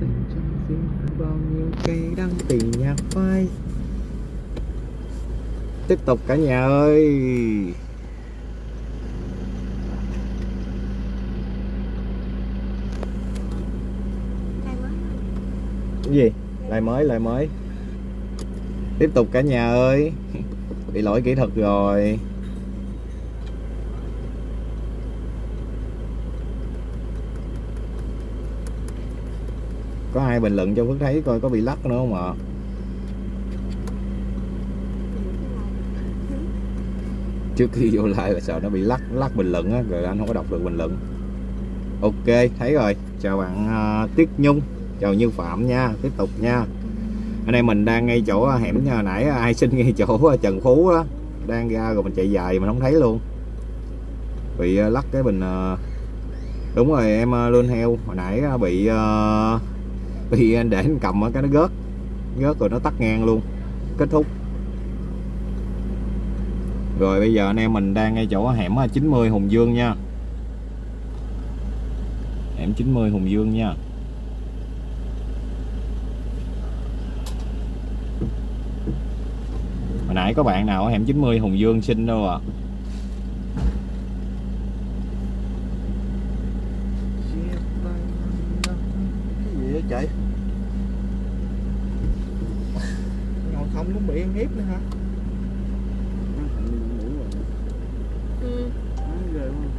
dành cho riêng bao nhiêu cây đăng tỷ nhạc phai. Tiếp tục cả nhà ơi. Cái gì? Lại mới lại mới. Tiếp tục cả nhà ơi. Bị lỗi kỹ thuật rồi. Có ai bình luận cho Phước thấy coi có bị lắc nữa không ạ? Trước khi vô lại là sợ nó bị lắc lắc bình luận á rồi anh không có đọc được bình luận. Ok thấy rồi. Chào bạn à, uh, Tiết Nhung. Chào Như Phạm nha tiếp tục nha. Anh em mình đang ngay chỗ à, hẻm nhà nãy à, ai xin ngay chỗ Trần Phú đó đang ra rồi mình chạy dài mình không thấy luôn. Bị uh, lắc cái bình uh, đúng rồi em uh, luôn heo hồi nãy uh, bị uh, thì anh để anh cầm cái nó gớt. Gớt rồi nó tắt ngang luôn. Kết thúc. Rồi bây giờ anh em mình đang ngay chỗ hẻm 90 Hùng Dương nha. Hẻm 90 Hùng Dương nha. Hồi nãy có bạn nào ở hẻm 90 Hùng Dương xin đâu à cái gì vậy? Ngồi không cũng bị ăn hiếp nữa hả? Ừ,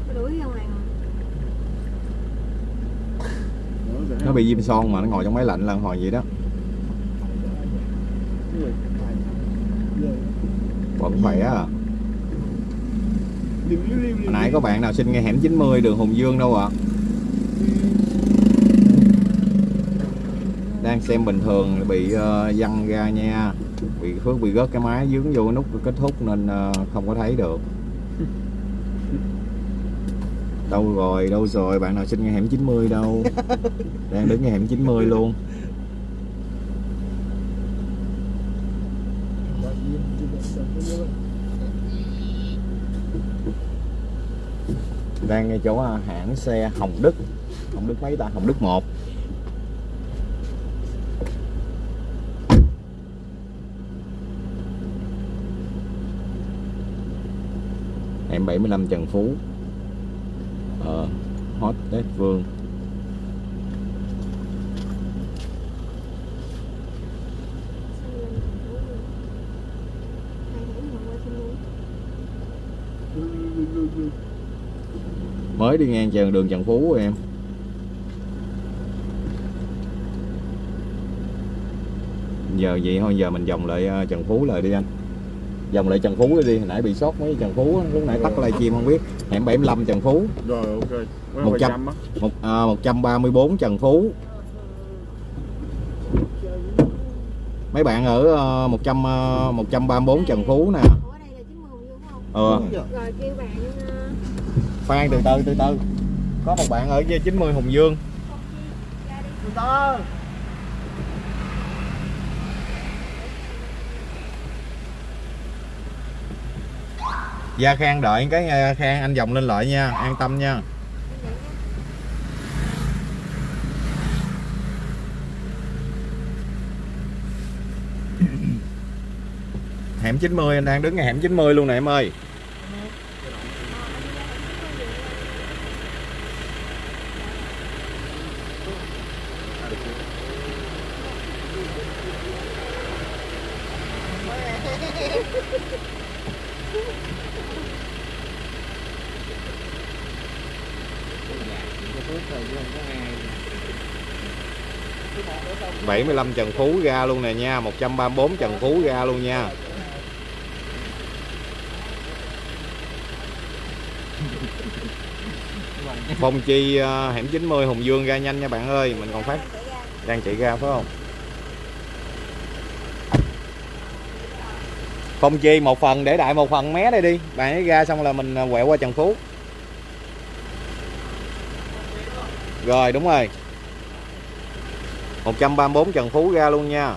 cái đuổi ra ngoài rồi nó bị viêm son mà nó ngồi trong máy lạnh là hồi vậy đó. Vẫn khỏe à hồi nãy có bạn nào xin ngay hẻm 90 đường Hùng Dương đâu ạ đang xem bình thường bị uh, văng ra nha. Bị Phước bị rớt cái máy dướng vô cái nút kết thúc nên uh, không có thấy được. Đâu rồi đâu rồi bạn nào xin ngay hẻm 90 đâu. Đang đứng ngay hẻm 90 luôn. Đang ngay chỗ à, hãng xe Hồng Đức. Hồng Đức mấy ta? Hồng Đức 1 hẻm 75 Trần Phú. Ở Hot Tết Vương. Mới đi ngang trường đường Trần Phú em. Giờ vậy thôi, giờ mình vòng lại ờ, Trần Phú lại đi anh vòng lại Trần Phú đi hồi nãy bị sót mấy Trần Phú lúc nãy tắt livestream không biết. Hẻm 75 Trần Phú. Rồi ok. Mấy Một trăm. một à, 134 Trần Phú. Mấy bạn ở uh, 100 uh, 134 Trần Phú nè. Ở đây là 90 Hùng Dương phải không? ờ. Rồi kêu bạn ờ, khoan từ từ từ từ. Có một bạn ở với 90 Hùng Dương. Từ từ Gia Khang, đợi cái ờ, Khang, anh vòng lên lại nha, an tâm nha. Hẻm 90 anh đang đứng ngay hẻm 90 luôn nè, em ơi. Bảy mươi lăm Trần Phú ra luôn nè nha 134 Trần Phú ra luôn nha. Phong Chi ờ, hẻm 90 Hùng Dương ra nhanh nha bạn ơi Mình còn phát đang chạy ra phải không? Phong Chi một phần để đại một phần mé đây đi. Bạn ấy ra xong là mình ờ, quẹo qua Trần Phú. Rồi đúng rồi. 134 Trần Phú ra luôn nha.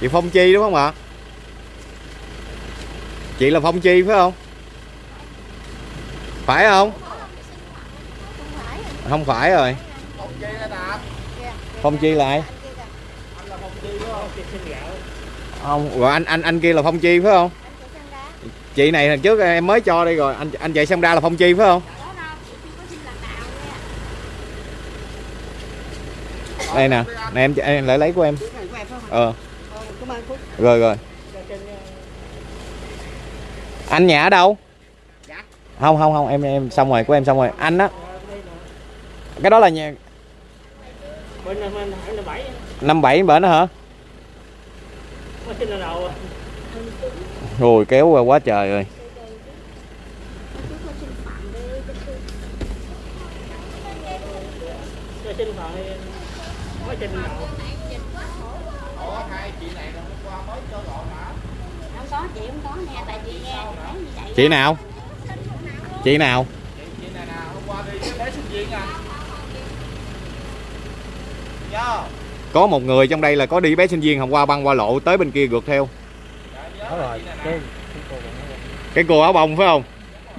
Chị Phong Chi đúng không ạ? Chị là phong chi phải không? Phải không? Không phải rồi. Phong chi phong là ai Anh là phong chi đúng không? Chị xin gạo. Không rồi anh anh anh kia là phong chi phải không? Chị này lần trước em mới cho đây rồi anh anh chạy xong ra là phong chi phải không? Đây nè nè em em lại lấy của em. Này ờ. Rồi rồi. Anh nhà ở đâu? Không không không em em xong rồi của em xong rồi. Anh á? Cái đó là nhà năm bảy bển hả mới sinh lần đầu rồi kéo qua quá trời rồi chị không chị chị nào chị nào Chị hôm qua đi cái bé sinh viên à. Nhớ có một người trong đây là có đi bé sinh viên hôm qua băng qua lộ tới bên kia gượt theo. Rồi cái cái cô áo bông phải không?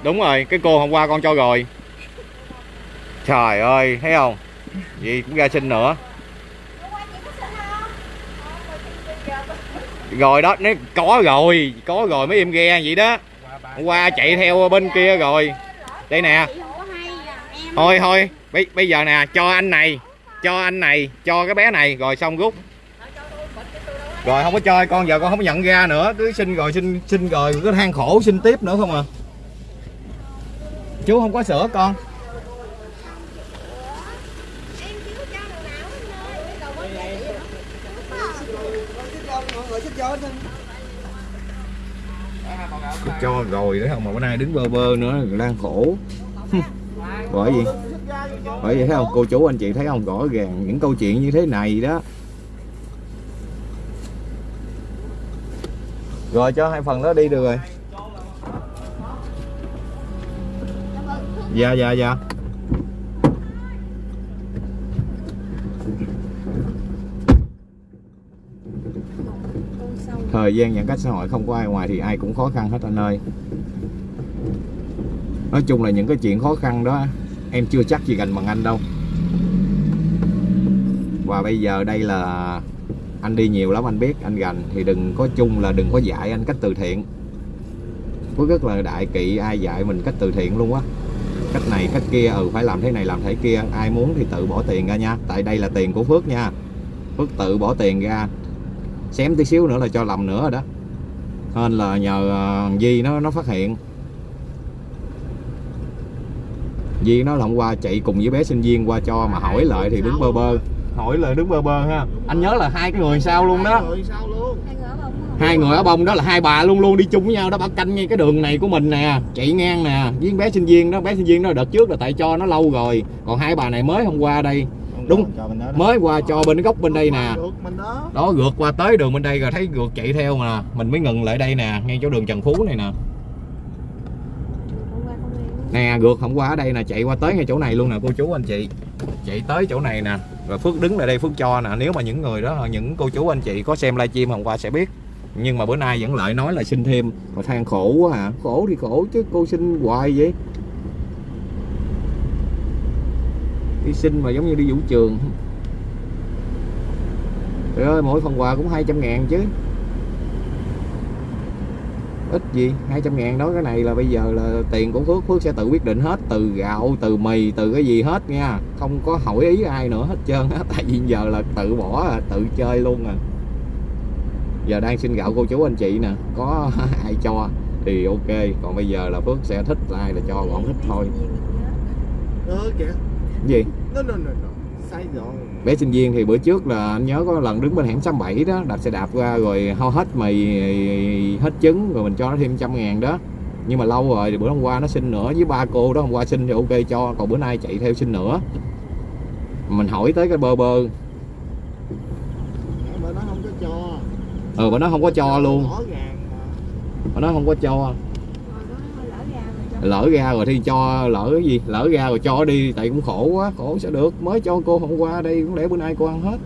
Đúng rồi cái cô hôm qua con cho rồi. Trời ơi thấy không? Vậy cũng ra xin nữa. Rồi đó nó có rồi có rồi mấy em ghe vậy đó. Hôm qua chạy theo bên kia rồi. Đây nè. À, thôi thôi bây, bây giờ nè cho anh này cho anh này, cho cái bé này, rồi xong rút. Rồi không có chơi, con giờ con không có nhận ra nữa. Cứ xin rồi, xin xin rồi, cứ than khổ, xin tiếp nữa không à. Chú không có sữa con. Cho cho rồi đấy, không mà bữa nay đứng bơ bơ nữa, đang khổ. Bởi vì bởi vậy thấy không, cô chú anh chị thấy không, rõ ràng những câu chuyện như thế này đó. Rồi, cho hai phần đó đi được rồi. Dạ dạ dạ. Thời gian giãn cách xã hội không có ai ngoài thì ai cũng khó khăn hết anh ơi. Nói chung là những cái chuyện khó khăn đó em chưa chắc gì gần bằng anh đâu. Và bây giờ đây là anh đi nhiều lắm anh biết anh gành. Thì đừng có chung là đừng có dạy anh cách từ thiện. Phước rất là đại kỵ ai dạy mình cách từ thiện luôn á. Cách này cách kia ừ phải làm thế này làm thế kia. Ai muốn thì tự bỏ tiền ra nha. Tại đây là tiền của Phước nha. Phước tự bỏ tiền ra. Xém tí xíu nữa là cho lầm nữa rồi đó. Nên là nhờ ờ, Di nó nó phát hiện. Di nó là hôm qua chạy cùng với bé sinh viên qua cho mà hỏi lại thì đứng bơ bơ. Hỏi lại đứng bơ bơ ha. Anh nhớ là hai cái người sao luôn đó. Hai người ở bông không hai người ở bông đó là hai bà luôn luôn đi chung với nhau đó bà canh ngay cái đường này của mình nè chạy ngang nè với bé sinh viên đó bé sinh viên đó đợt trước là tại cho nó lâu rồi còn hai bà này mới hôm qua đây. Đúng. Mới qua cho bên góc bên đây nè. Đó gượt qua tới đường bên đây rồi thấy gượt chạy theo mà mình mới ngừng lại đây nè ngay chỗ đường Trần Phú này nè hôm qua không em nè gượt hôm qua ở đây nè, chạy qua tới ngay chỗ này luôn nè, cô chú, anh chị. Chạy tới chỗ này nè, rồi Phước đứng lại đây, Phước cho nè. Nếu mà những người đó, những cô chú, anh chị có xem livestream hôm qua sẽ biết. Nhưng mà bữa nay vẫn lại nói là xin thêm. Mà than khổ quá hả khổ thì khổ chứ, cô xin hoài vậy? Đi xin mà giống như đi vũ trường. Trời ơi, mỗi phần quà cũng 200 ngàn chứ ít gì? 200 ngàn đó cái này là bây giờ là tiền của Phước. Phước sẽ tự quyết định hết từ gạo từ mì từ cái gì hết nha. Không có hỏi ý ai nữa hết trơn á tại vì giờ là tự bỏ à, tự chơi luôn à. Giờ đang xin gạo cô chú anh chị nè có ai cho thì ok. Còn bây giờ là Phước sẽ thích ai là cho còn không thích thôi. Ờ kìa. gì? No no no no. Sai rồi. Bé sinh viên thì bữa trước là anh nhớ có lần đứng bên hẻm 67 đó đạp xe đạp ra rồi hao hết mì hết trứng rồi mình cho nó thêm trăm ngàn đó. Nhưng mà lâu rồi thì bữa hôm qua nó xin nữa với ba cô đó hôm qua xin thì ok cho còn bữa nay chạy theo xin nữa. Mình hỏi tới cái bơ bơ. Mà nó không có cho. ừ mà nó không có cho luôn. mà. Nó không có cho Rồi đó lỡ ra rồi cho lỡ ra rồi thì cho, lỡ cái gì? Lỡ ra rồi cho đi, tại cũng khổ quá, khổ sẽ được. Mới cho cô hôm qua đây, cũng để bữa nay cô ăn hết.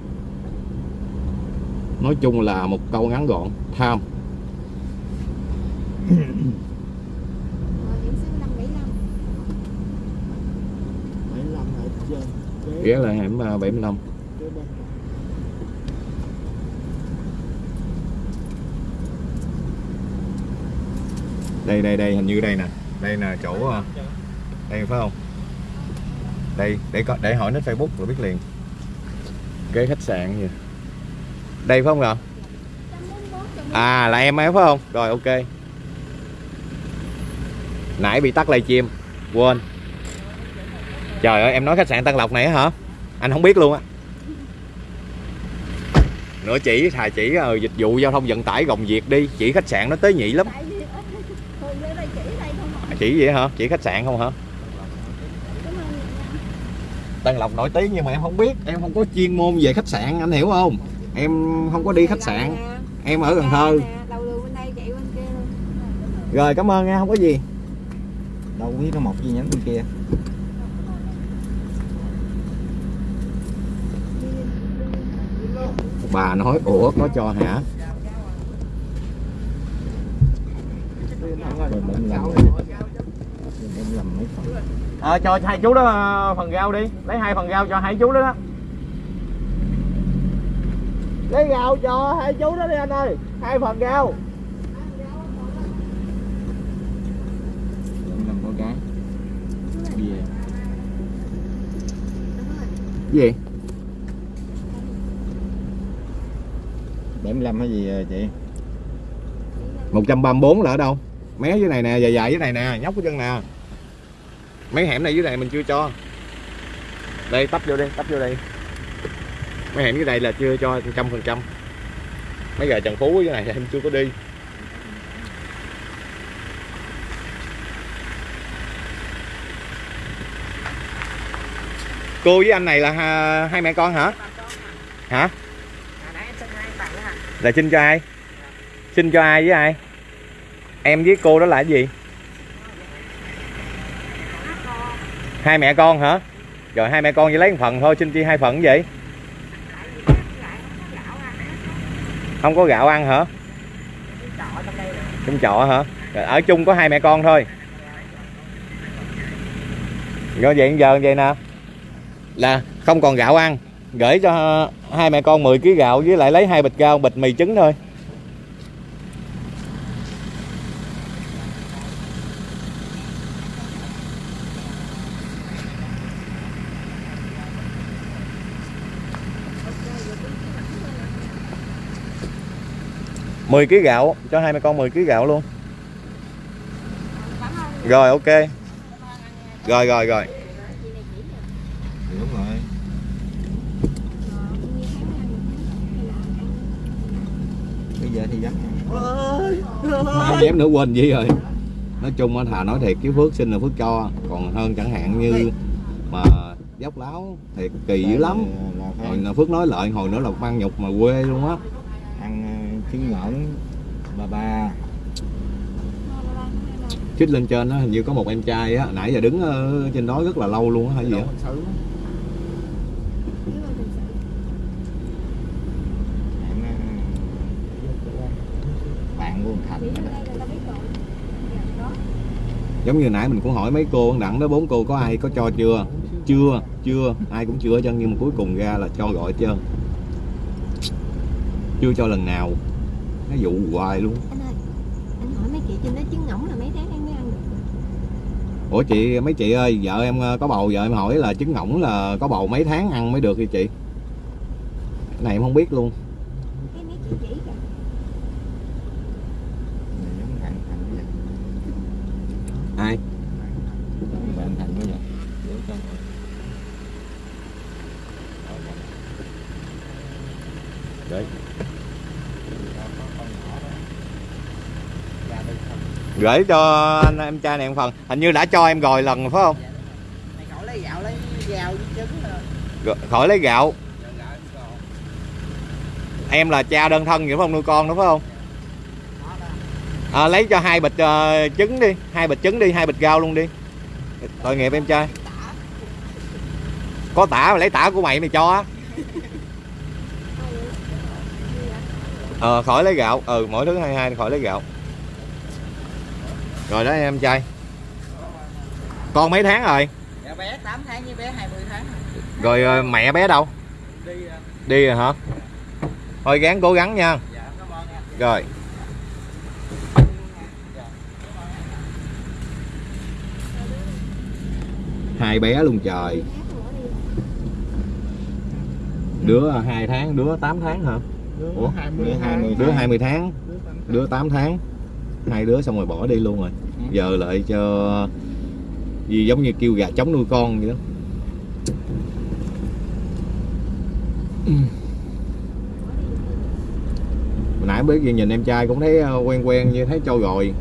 Nói chung là một câu ngắn gọn, tham. Rồi điểm số 5 75 Mấy năm ghé là hẻm à, 75 đây đây đây, hình như đây nè đây là chỗ ờ, đây phải không? Đây, để có để hỏi nó Facebook rồi biết liền. Cái khách sạn gì? Đây phải không ạ? À là em ấy phải không? Rồi, ok. Nãy bị tắt livestream quên. Trời ơi, em nói khách sạn Tân Lộc này hả? Anh không biết luôn á. Nữa chỉ, thà chỉ ờ, dịch vụ giao thông vận tải, gồng việc đi. Chỉ khách sạn nó tế nhị lắm tại vì ít thường lên đây chỉ đây không ạ chỉ vậy hả? Chỉ khách sạn không hả? Tân Lộc nổi tiếng nhưng mà em không biết. Em không có chuyên môn về khách sạn, anh hiểu không? Em không có đi khách sạn. Em ở Cần Thơ. Rồi, cảm ơn nha, không có gì. Đâu biết nó một gì nhánh bên kia. Bà nói, ủa, có cho hả rồi mình làm mình ờ cho hai chú đó ờ, phần rau đi. Lấy hai phần rau cho hai chú đó đó. Lấy rau cho hai chú đó đi anh ơi. Hai phần rau. Mình làm con gái. Bia gì? 75 hay gì à, chị? 134 là ở đâu? Mé dưới này nè dài dài dưới này nè nhóc cái chân nè mấy hẻm này dưới này mình chưa cho. Đây, tấp vô đi, tấp vô đây mấy hẻm dưới đây là chưa cho trăm phần trăm. Mấy gà trần phú dưới này em chưa có đi. Cô với anh này là hai mẹ con hả? Hả? Là xin cho ai? Xin cho ai với ai? Em với cô đó là cái gì? Hai mẹ con hả? Rồi hai mẹ con chỉ lấy một phần thôi, xin chi hai phần vậy? Không có gạo ăn hả? Trong trọ hả? Rồi ở chung có hai mẹ con thôi. Rồi vậy giờ vậy nè. Là không còn gạo ăn, gửi cho hai mẹ con 10 kg gạo với lại lấy hai bịch rau, bịch mì trứng thôi. Mười kg gạo cho hai mẹ con 10 kg gạo luôn. Rồi ok. Rồi rồi rồi. Đúng rồi. Bây giờ thì dám không dám nữa quên gì rồi? Nói chung á thà nói thiệt cái phước sinh là phước cho. Còn hơn chẳng hạn như mà dốc láo thiệt kỳ dữ lắm. Hồi là phước nói lợi hồi nữa là mang nhục mà quê luôn á trứng ngỗng ba ba. Chích lên trên á hình như có một em trai á nãy giờ đứng ở trên đó rất là lâu luôn á hay gì á. Em ờ, bạn luôn thành Chỉ bên đây là tao biết rồi. Dạ, đó. Giống như nãy mình cũng hỏi mấy cô đặng đó bốn cô có ai có cho chưa? Chưa chưa ai cũng chưa hết trơn nhưng mà cuối cùng ra là cho gọi hết trơn chưa cho lần nào nó dụ hoài luôn. Anh ơi anh hỏi mấy chị trên đó trứng ngỗng là mấy tháng em mới ăn được. Ủa chị mấy chị ơi vợ em ờ, có bầu vợ em hỏi là trứng ngỗng là có bầu mấy tháng ăn mới được thì chị? Cái này em không biết luôn cái mấy chị chỉ kìa Này giống bạn thành bây giờ ai bạn thành bây giờ Để cho mọi- đấy gửi cho anh em trai này một phần. Hình như đã cho em rồi lần rồi phải không? Mày khỏi lấy gạo lấy gạo trứng rồi. Khỏi lấy gạo. Em là cha đơn thân vậy phải không? Nuôi con đúng không? À, lấy cho hai bịch ờ, trứng đi. Hai bịch trứng đi hai bịch rau luôn đi. Tội nghiệp em trai. Có tả mà lấy tả của mày mày cho á. Ờ khỏi lấy gạo. Ừ mỗi thứ hai hai khỏi lấy gạo rồi đó em trai. Con mấy tháng rồi? Dạ bé 8 tháng với bé 20 tháng. Rồi ờ, mẹ bé đâu? Đi à. đi rồi hả? Thôi gắng cố gắng nha. Dạ cảm ơn em. Rồi. Hai bé luôn trời. Đứa hai tháng đứa 8 tháng hả? Ủa? 20 20 đứa 20 tháng. Đứa 8 tháng hai đứa xong rồi bỏ đi luôn rồi. Giờ lại cho gì giống như kêu gà trống nuôi con vậy đó. Hồi nãy biết gì nhìn em trai cũng thấy ờ, quen quen như thấy cho rồi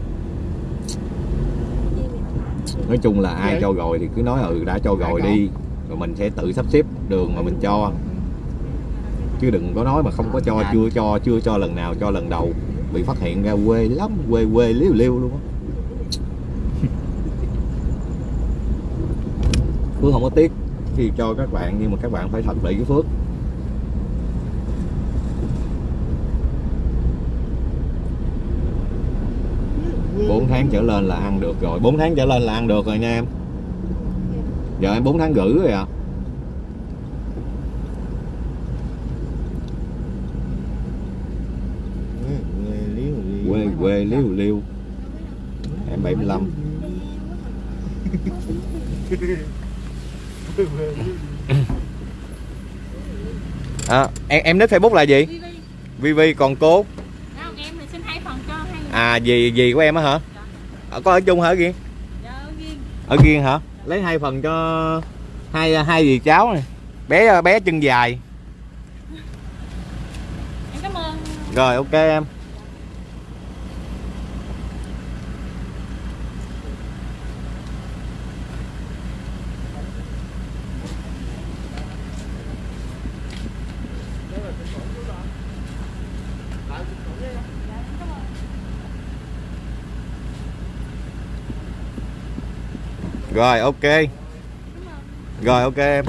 nói chung là ai cho rồi thì cứ nói ừ đã cho rồi đi rồi mình sẽ tự sắp xếp đường mà mình cho. Chứ đừng có nói mà không có cho chưa cho chưa cho lần nào cho lần đầu bị phát hiện ra quê lắm, quê quê liêu liêu luôn á. Phước không có tiếc khi cho các bạn, nhưng mà các bạn phải thật để với phước. Bốn tháng trở lên là ăn được rồi. Bốn tháng trở lên là ăn được rồi nha em. Giờ em bốn tháng rưỡi rồi à. Quê quê liêu liêu. Em 75 à, em em nick facebook là gì? Vivi còn cô? Người. à gì gì của em á hả? Ờ, có ở chung hả ở riêng? Dạ, ở riêng. ở riêng hả? Lấy hai phần cho hai hai gì cháu này. Bé bé chân dài. Rồi ok em rồi ok. Rồi ok em.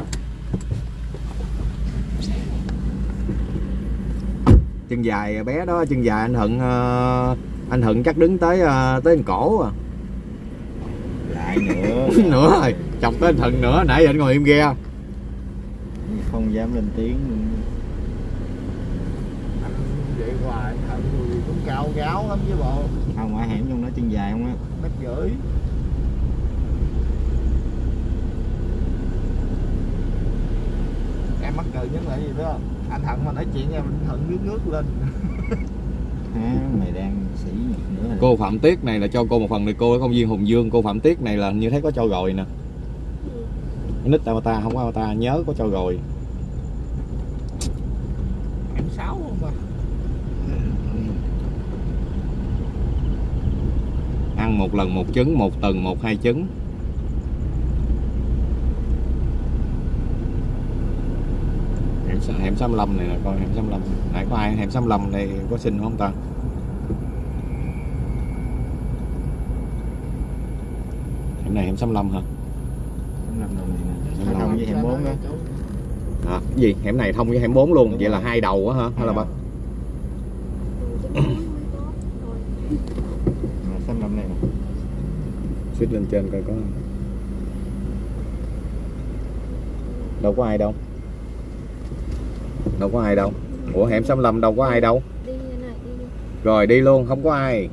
Chân dài bé đó chân dài anh hận ờ, anh hận chắc đứng tới ờ, tới gần cổ à. Lại nữa. Nữa rồi chọc tới anh hận nữa nãy giờ anh ngồi im ghe. Không dám lên tiếng. Anh vậy hoài thận người cũng cao gáo lắm chứ bộ. Không ở hẻm trong đó chân dài không á. Mét rưỡi Em mắc cười nhất là gì không? Anh Thận mà nói chuyện em anh Thận nước nước lên. À, mày đang sĩ nữa rồi cô phạm tiết này là cho cô một phần này cô ở công viên hùng dương. Cô phạm tiết này là như thấy có cho rồi nè. Nick avatar không có avatar nhớ có cho rồi Em sáu không mà ăn một lần một trứng một tuần một hai trứng hẻm sa- hẻm 65 này nè coi hẻm 65 nãy có ai hẻm 65 này có xin không ta? Hẻm này hẻm 65 hả? Không làm đồng gì nè. Không thông làm. với hẻm bốn đó. À, cái gì? Hẻm này thông với hẻm 4 luôn Đúng vậy là rồi. hai đầu á hả? Hay là ba xanh lâm này nè. Suýt lên trên coi có đâu có ai đâu đâu có ai đâu ủa hẻm 65 đâu có ai đâu Đi như này, đi đi. rồi đi luôn không có ai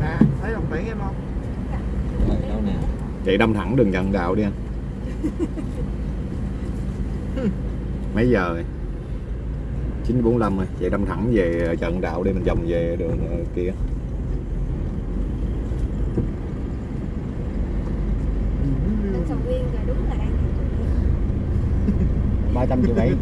Nè, thấy đồng tiền em không? rồi đâu nè chạy đâm thẳng đường nhận đạo đi anh mấy giờ rồi 945 rồi. Chạy đâm thẳng về trận đạo đi mình vòng về đường ờ, kia. Lên sầu riêng là đúng là đang ba trăm triệu bảy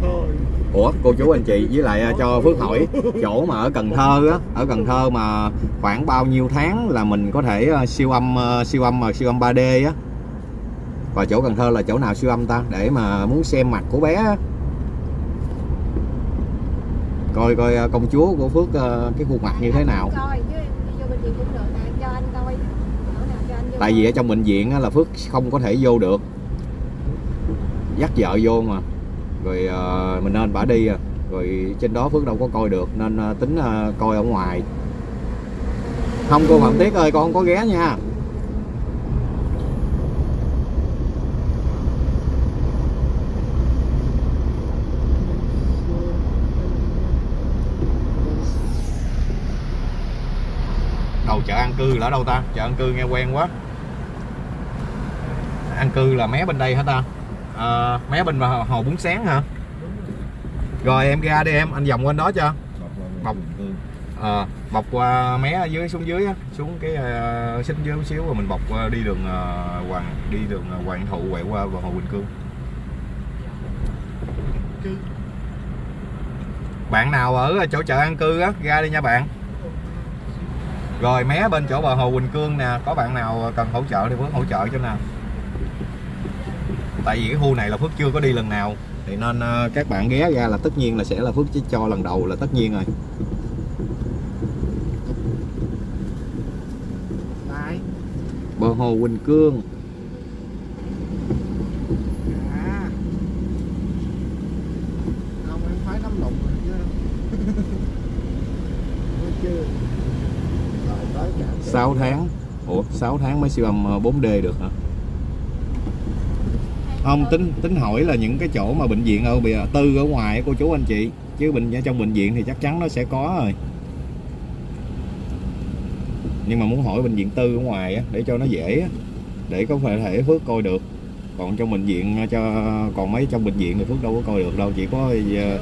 Thôi Ủa cô chú anh chị với lại ờ, cho Phước hỏi chỗ mà ở Cần Thơ á ở Cần Thơ mà khoảng bao nhiêu tháng là mình có thể ờ, siêu âm siêu âm mà siêu âm 3D á và chỗ Cần Thơ là chỗ nào siêu âm ta? Để mà muốn xem mặt của bé á. coi coi ờ, công chúa của phước ờ, cái khuôn mặt như thế nào. Tại vì ở trong bệnh viện á, là phước không có thể vô được. Dắt vợ vô mà. Rồi ờ, mình nên bả đi à. rồi trên đó phước đâu có coi được nên tính coi ở ngoài. Không cô phạm tiết ơi con không có ghé nha đầu chợ an cư là ở đâu ta? Chợ an cư nghe quen quá. An cư là mé bên đây hả ta? À, mé bên hồ hồ bún sáng hả? Rồi em ra đi em anh vòng qua đó cho. Bọc. à, bọc qua mé ở dưới xuống dưới á xuống cái uh, xích dưới một xíu rồi mình bọc uh, đi đường uh, hoàng đi đường uh, hoàng thụ quẹo qua vào hồ quỳnh cương. Bạn nào ở chỗ chợ an cư á ra đi nha bạn rồi mé bên chỗ bờ hồ Quỳnh Cương nè Có bạn nào cần hỗ trợ thì Phước hỗ trợ cho nè. Tại vì cái khu này là Phước chưa có đi lần nào Thì nên ờ, các bạn ghé ra là tất nhiên là sẽ là Phước chỉ cho lần đầu là tất nhiên rồi. Bờ hồ Quỳnh Cương À Không em phải nắm lụng rồi chứ Nói chưa Rồi tới cả 6 tháng. Ủa 6 tháng mới siêu âm ờ, 4D được hả? Không tính tính hỏi là những cái chỗ mà bệnh viện ở bìa tư ở ngoài cô chú anh chị chứ bệnh ở trong bệnh viện thì chắc chắn nó sẽ có rồi. Nhưng mà muốn hỏi bệnh viện tư ở ngoài á, để cho nó dễ á, để có thể phước coi được. Còn trong bệnh viện ờ, cho còn mấy trong bệnh viện thì phước đâu có coi được đâu chỉ có ờ,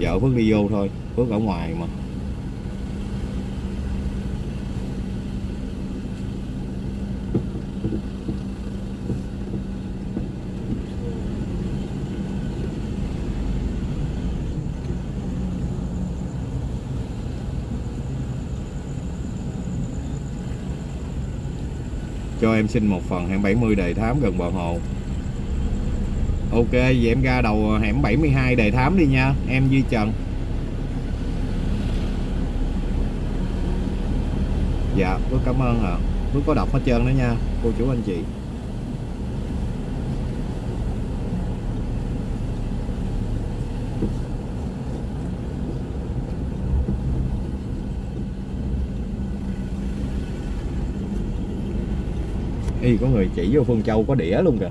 vợ phước đi vô thôi phước ở ngoài mà cho em xin một phần hẻm 70 đề thám gần bờ hồ. Ok, vậy em ra đầu hẻm 72 đề thám đi nha, Em Duy Trần. Dạ Phước cảm ơn ạ. À. Phước có đọc hết trơn đó nha, Cô chú anh chị. Y có người chỉ vô Phương Châu có đĩa luôn kìa.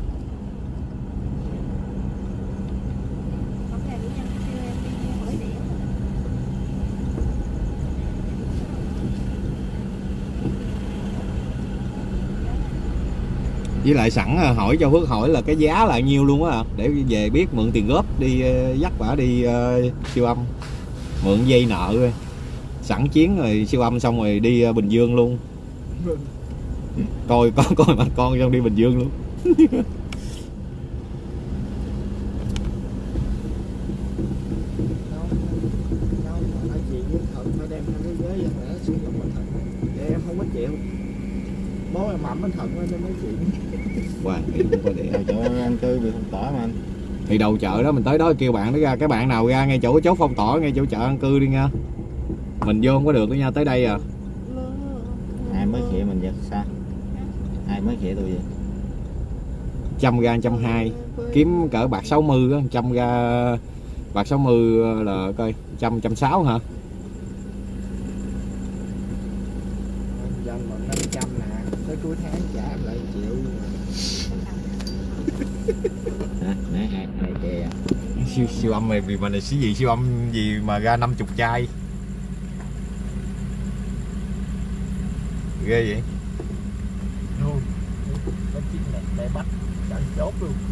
Với lại sẵn à, hỏi cho Phước hỏi là cái giá là nhiêu luôn á để về biết mượn tiền góp đi ờ, dắt bả đi uh, siêu âm. Mượn dây nợ sẵn chiến rồi siêu âm xong rồi đi uh, Bình Dương luôn coi có coi mặt con xong đi Bình Dương luôn. Đâu Đâu mà nói với thận phải đem hai cái ghế ra để sử dụng bên thận em không có chịu Bố em mậm bên thận lên cho nói chuyện Hoàng thì không có đĩa chỗ ăn cư bị phong tỏa mà anh. Thì đầu chợ đó, mình tới đó kêu bạn nó ra, cái bạn nào ra, ngay chỗ chốt phong tỏa ngay chỗ chợ ăn cư đi nha. Mình vô không có được đó nha, tới đây à ai mới khịa mình vậy sao ai tôi vậy. Trăm ra trăm hai, kiếm cỡ bạc 60 á trăm ra bạc 60 là coi trăm trăm sáu hả? Tới cuối tháng trả lại triệu hả nãy hai hai siêu siêu âm này vì mà này xí gì, siêu âm gì mà ra 50 chai. Ghê vậy Luôn Có chiếc này để bắt Chẳng chốt luôn.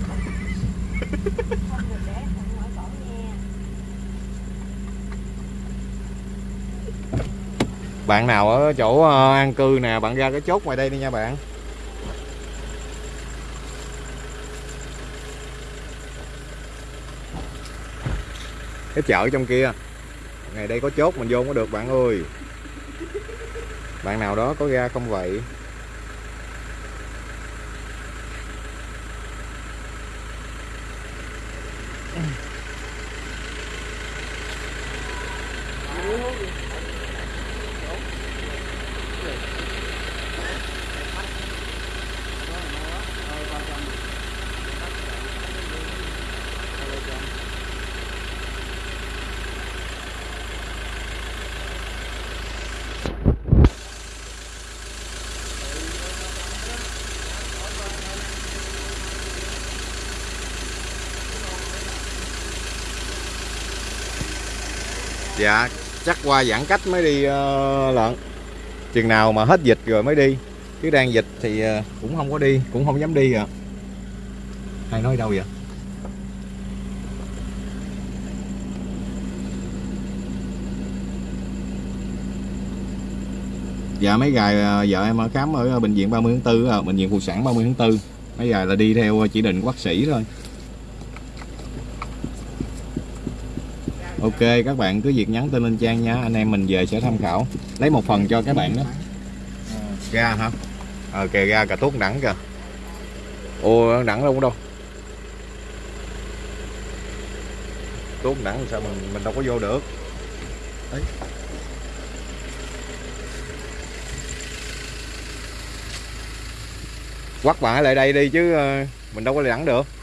Bạn nào ở chỗ ờ, an cư nè, bạn ra cái chốt ngoài đây đi nha bạn. Cái chợ trong kia, ngày đây có chốt mình vô không có được bạn ơi. Bạn nào đó có ra không vậy dạ chắc qua giãn cách mới đi uh, lợn. Chừng nào mà hết dịch rồi mới đi. Chứ đang dịch thì ờ, cũng không có đi cũng không dám đi à hay nói đâu vậy? Dạ mấy gài ờ, vợ em ở khám ở ờ, bệnh viện 30 tháng 4 à, bệnh viện phụ sản 30 tháng 4 mấy gài là đi theo ờ, chỉ định của bác sĩ thôi. Ok, các bạn cứ việc nhắn tin lên trang nha. Anh em mình về sẽ tham khảo. Lấy một phần cho các bạn đó. Ra hả? Ờ kìa ra cà tuốt đẳng kìa. Ô đẳng đâu đâu. Tuốt đẳng sao mình mình đâu có vô được. Đấy. Quắt bạn lại đây đi chứ ờ, Mình đâu có đẳng được.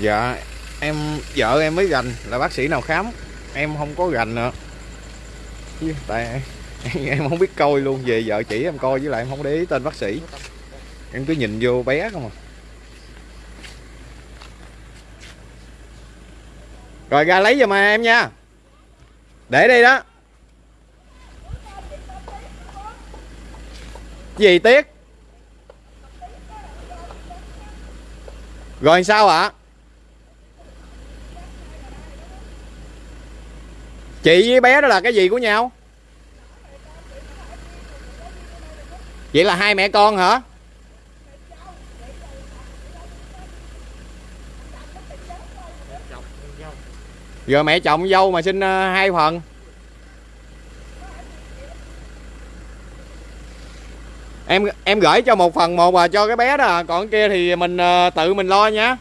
Dạ em, vợ em mới gành là bác sĩ nào khám. Em không có gành nữa Chứ tại em không biết coi luôn, về vợ chỉ em coi, với lại em không để ý tên bác sĩ. Em cứ nhìn vô bé không à. Rồi, ra lấy giùm em nha. Để đây đó. Gì tiếc? Rồi, sao ạ? Chị với bé đó là cái gì của nhau? Vậy là hai mẹ con hả? Giờ mẹ chồng dâu mà sinh ờ, hai phần. Em em gửi cho một phần một và cho cái bé đó. Còn cái kia thì mình ờ, tự mình lo nha.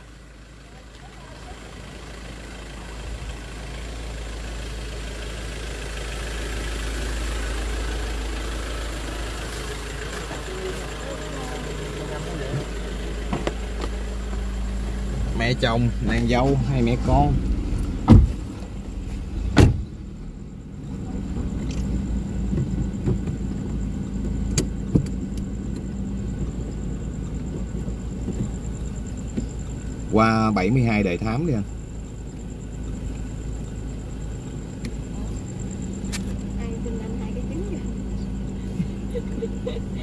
Mẹ chồng nàng dâu hay mẹ con. Qua 72 đề thám đi anh.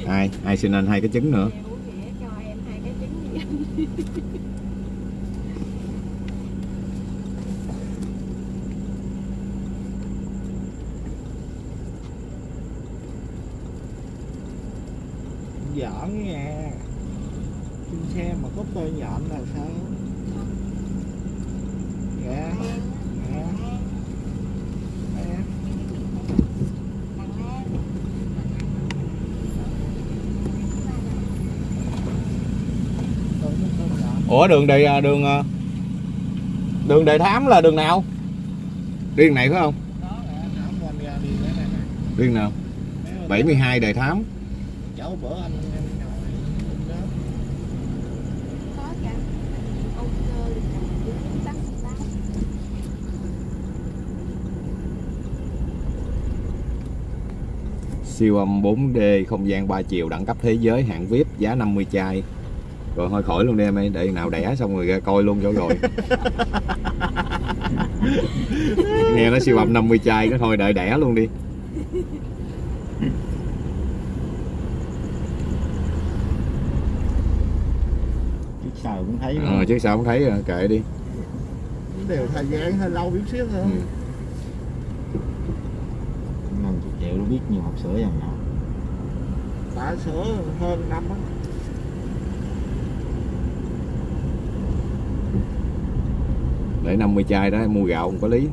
Ai? Ai xin anh hai cái trứng nữa uống nghĩa cho em hai cái trứng đi anh giỡn nha trên xe mà có tơ nhọn là sao dạ dạ dạ Tôi có tơ nhọn ủa đường đề à, đường à, đường đề thám là đường nào? Đi đường này phải không? Đi đường nào? 72 đề thám. Cháu bữa anh siêu âm 4D không gian 3 chiều đẳng cấp thế giới, hạng VIP, giá 50 chai rồi thôi khỏi luôn đi em ơi để nào đẻ xong rồi ra coi luôn cho rồi. Nghe nó siêu âm 50 chai cái thôi đợi đẻ luôn đi. Trước sau cũng thấy ờ chứ sao không thấy à, kệ đi. Đều thời gian hơi lâu chút xíu thôi. Ừ. năm chục triệu nó biết nhiều hộp sữa dòng nào. Đã sửa hơn năm á để 50 chai đó, mua gạo không có lý.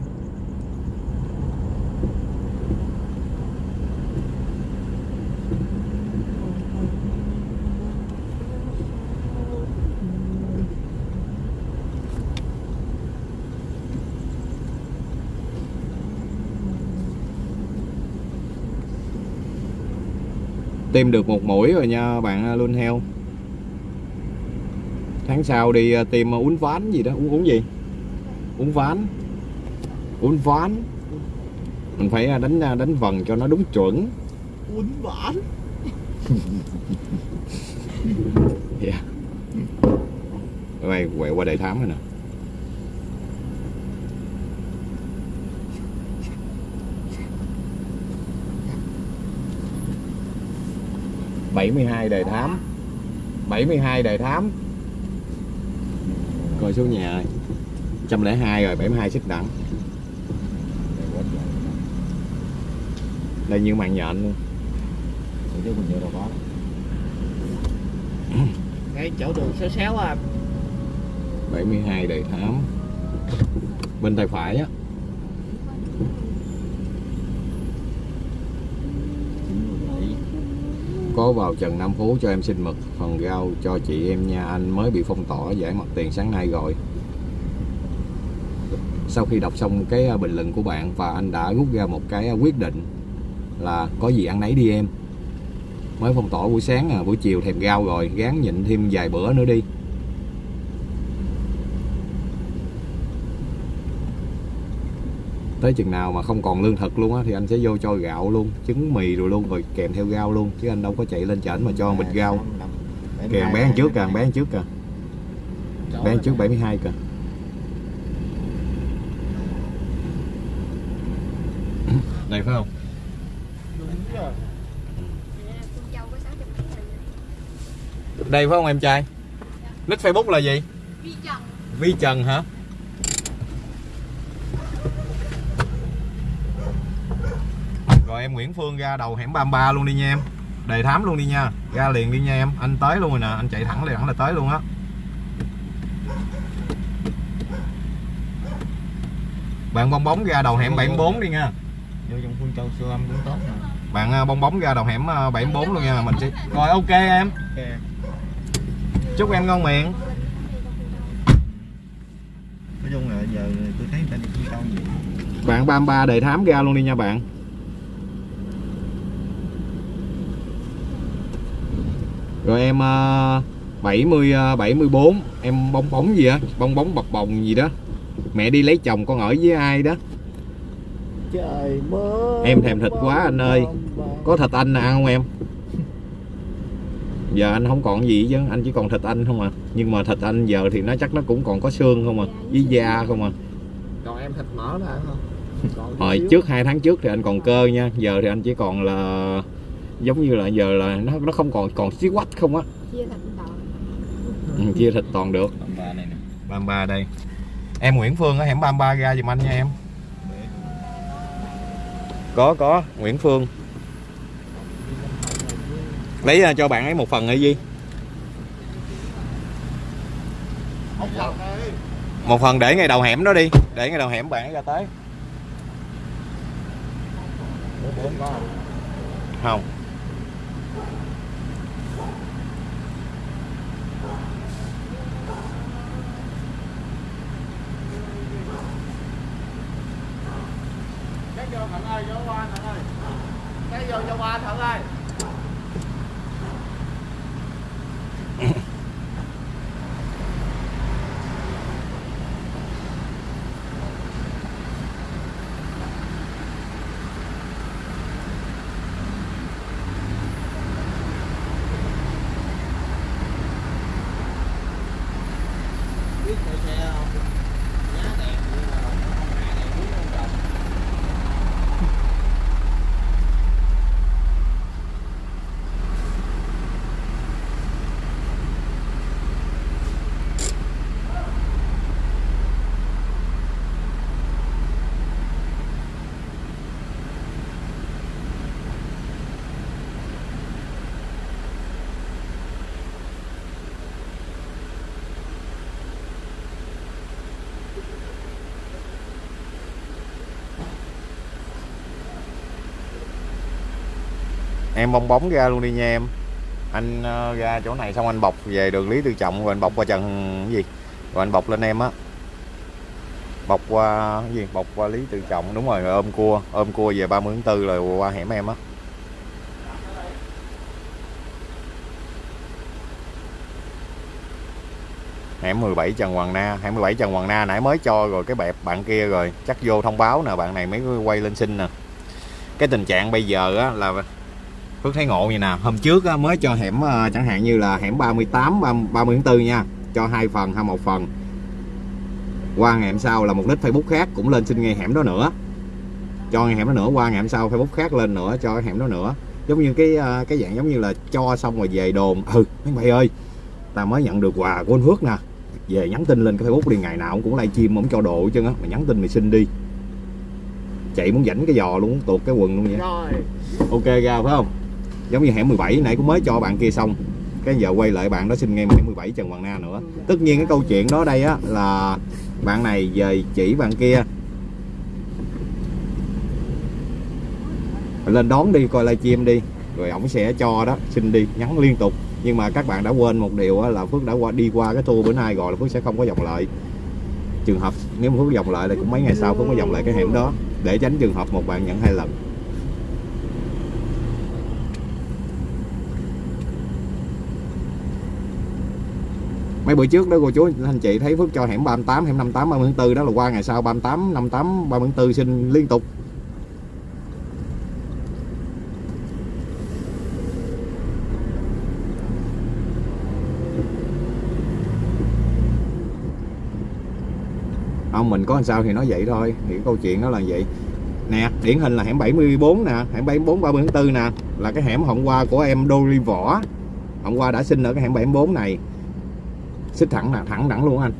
Tìm được một mũi rồi nha, bạn luôn heo. Tháng sau đi ờ, tìm ờ, uống ván gì đó, uống uống gì? Uống ván. Uống ván. Mình phải ờ, đánh ờ, đánh vần cho nó đúng chuẩn. Uốn ván? Yeah. quay quẹo qua đại thám rồi nè. Bảy mươi hai đề thám. 72 đề thám. Coi số nhà. ơi 102 rồi 72 xích đẳng đây như màn nhện luôn. Ủa chứ mình vô đâu có ngay chỗ đường xéo xéo à. 72 đề thám. Bên tay phải á. Có vào Trần Nam Phú cho em xin mực phần rau cho chị em nha anh mới bị phong tỏa giải mặt tiền sáng nay rồi sau khi đọc xong cái à, bình luận của bạn và anh đã rút ra một cái à, quyết định là có gì ăn nấy đi em. Mới phong tỏa buổi sáng à buổi chiều thèm rau rồi gán nhịn thêm vài bữa nữa đi. Tới chừng nào mà không còn lương thực luôn á thì anh sẽ vô cho gạo luôn trứng mì rồi luôn rồi kèm theo rau luôn chứ anh đâu có chạy lên chảnh mà cho bịch rau. kèm bé ăn trước kìa bé ăn trước kìa bé ăn trước 72 kìa đây phải không? Đúng rồi. Con dâu có 600 kg này đây phải không em trai? Nick facebook là gì? Vi trần. Vi trần hả? Rồi em Nguyễn Phương ra đầu hẻm 33 luôn đi nha em. Đề thám luôn đi nha. Ra liền đi nha em. Anh tới luôn rồi nè. Anh chạy thẳng liền thẳng là tới luôn á. Bạn bong bóng ra đầu hẻm 74 đi nha vô trong khuôn châu siêu âm cũng tốt mà. Bạn à, bong bóng ra đầu hẻm à, 74 luôn nha mình sẽ rồi ok em. Ok. Chúc em ngon miệng. Nói chung là giờ tôi thấy người ta đi khuôn châu gì bạn 33 đề thám ra luôn đi nha bạn. Rồi em uh, 70 ờ, 74 em bong bóng gì á? Bong bóng bập bồng gì đó. Mẹ đi lấy chồng con ở với ai đó Em thèm thịt quá anh ơi. có thịt anh nào ăn không em? Giờ anh không còn gì chứ anh chỉ còn thịt anh không à. Nhưng mà thịt anh giờ thì nó chắc nó cũng còn có xương không à với da không à. Còn em thịt mỡ là không? Hồi trước hai tháng trước thì anh còn cơ nha. Giờ thì anh chỉ còn là giống như là giờ là nó nó không còn còn xí quách không á. Chia ừ, thịt toàn được. Tầm ba này nè. 33 đây. Em Nguyễn Phương ở hẻm 33 ra giùm anh nha em có có, Nguyễn Phương. Lấy à, cho bạn ấy một phần hay gì một phần để ngay đầu hẻm đó đi, để ngay đầu hẻm bạn ấy ra tới. Không có không? không Cái vô thằng ơi, vô qua thằng ơi. Cái vô vô em bong bóng ra luôn đi nha em. Anh ờ, ra chỗ này xong anh bọc về đường lý tự trọng rồi anh bọc qua trần gì? Rồi anh bọc lên em á. Bọc qua gì? Bọc qua lý tự trọng đúng rồi, rồi ôm cua ôm cua về 30 tháng 4 rồi qua hẻm em á. Hẻm 17 Trần Hoàng Na hẻm 17 Trần Hoàng Na nãy mới cho rồi cái bẹp bạn kia rồi. Chắc vô thông báo nè bạn này mới quay lên xin nè. Cái tình trạng bây giờ á là Phước thấy ngộ vậy nè. Hôm trước á, mới cho hẻm ờ, chẳng hạn như là hẻm 38 30 30 tháng 4 nha. Cho hai phần hay một phần. Qua ngày hôm sau là một nick Facebook khác cũng lên xin ngay hẻm đó nữa. Cho ngay hẻm đó nữa qua ngày hôm sau Facebook khác lên nữa cho hẻm đó nữa. Giống như cái ờ, cái dạng giống như là cho xong rồi về đồn. Ừ mấy mày ơi tao mới nhận được quà của anh Phước nè. Về nhắn tin lên cái Facebook đi ngày nào cũng livestream ông cho đồ hết trơn á. Mày nhắn tin mày xin đi. Chạy muốn rảnh cái giò luôn tuột cái quần luôn vậy rồi. Ok ra phải không giống như hẻm 17 nãy cũng mới cho bạn kia xong. Cái giờ quay lại bạn đó xin ngay hẻm 17 Trần Hoàng Na nữa. Tất nhiên cái câu chuyện đó đây á, là bạn này về chỉ bạn kia. Lên đón đi, coi livestream đi. Rồi ổng sẽ cho đó, xin đi, nhắn liên tục. Nhưng mà các bạn đã quên một điều là Phước đã qua, đi qua cái tour bữa nay rồi là Phước sẽ không có vòng lại. Trường hợp, nếu mà Phước vòng lại thì cũng mấy ngày sau Phước có vòng lại cái hẻm đó. Để tránh trường hợp một bạn nhận hai lần. Mấy bữa trước đó, cô chú anh chị thấy Phước cho hẻm 38 hẻm 58 30 tháng 4 đó là qua ngày sau 38 58 30 tháng 4 xin liên tục. Không mình có làm sao thì nói vậy thôi, thì câu chuyện đó là vậy. Nè, điển hình là hẻm 74 nè, hẻm 74 30 tháng 4 nè, là cái hẻm hôm qua của em Đô Ri Võ. Hôm qua đã xin ở cái hẻm 74 này xích thẳng là thẳng đẳng luôn anh.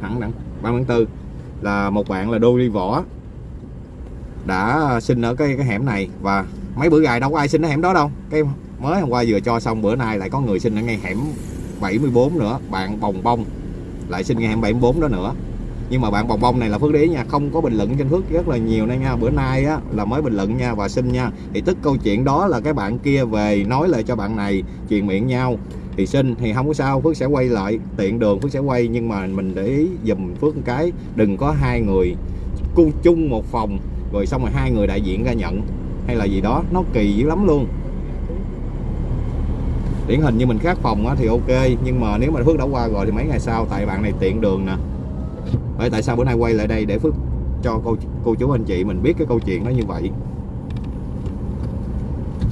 Thẳng đẳng 30 tháng 4 là một bạn là Đô đi Võ. Đã xin ở cái cái hẻm này và mấy bữa gài đâu có ai xin ở hẻm đó đâu. Cái mới hôm qua vừa cho xong, bữa nay lại có người xin ở ngay hẻm 74 nữa. Bạn bồng bông lại xin ngay hẻm 74 đó nữa. Nhưng mà bạn bồng bông này là phước đế nha, không có bình luận trên phước rất là nhiều nay nha. Bữa nay á là mới bình luận nha và xin nha. Thì tức câu chuyện đó là cái bạn kia về nói lại cho bạn này, truyền miệng nhau thì xin, thì không có sao, phước sẽ quay lại, tiện đường phước sẽ quay, nhưng mà mình để ý dùm phước một cái, đừng có hai người cung chung một phòng, rồi xong rồi hai người đại diện ra nhận, hay là gì đó, nó kỳ dữ lắm luôn. Điển hình như mình khác phòng thì ok, nhưng mà nếu mà phước đã qua rồi thì mấy ngày sau, tại bạn này tiện đường nè. Bởi tại sao bữa nay quay lại đây để phước cho cô cô chú anh chị mình biết cái câu chuyện nó như vậy?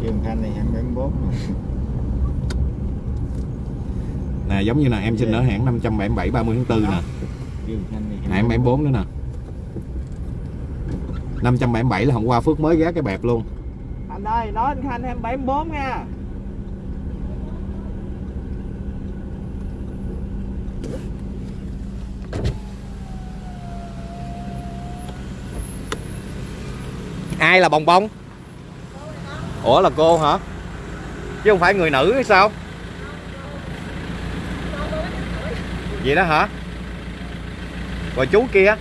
Trường Thanh này 24 mà nè giống như là em xin ở hãng 577 30 tháng 4 nè. Này hãng 74 nữa nè. 577 là hôm qua Phước mới ghé cái bẹp luôn. Anh ơi nói anh khanh em 74 nha. Ai là bồng bông ủa là cô hả? Chứ không phải người nữ hay sao vậy đó hả? Rồi chú kia?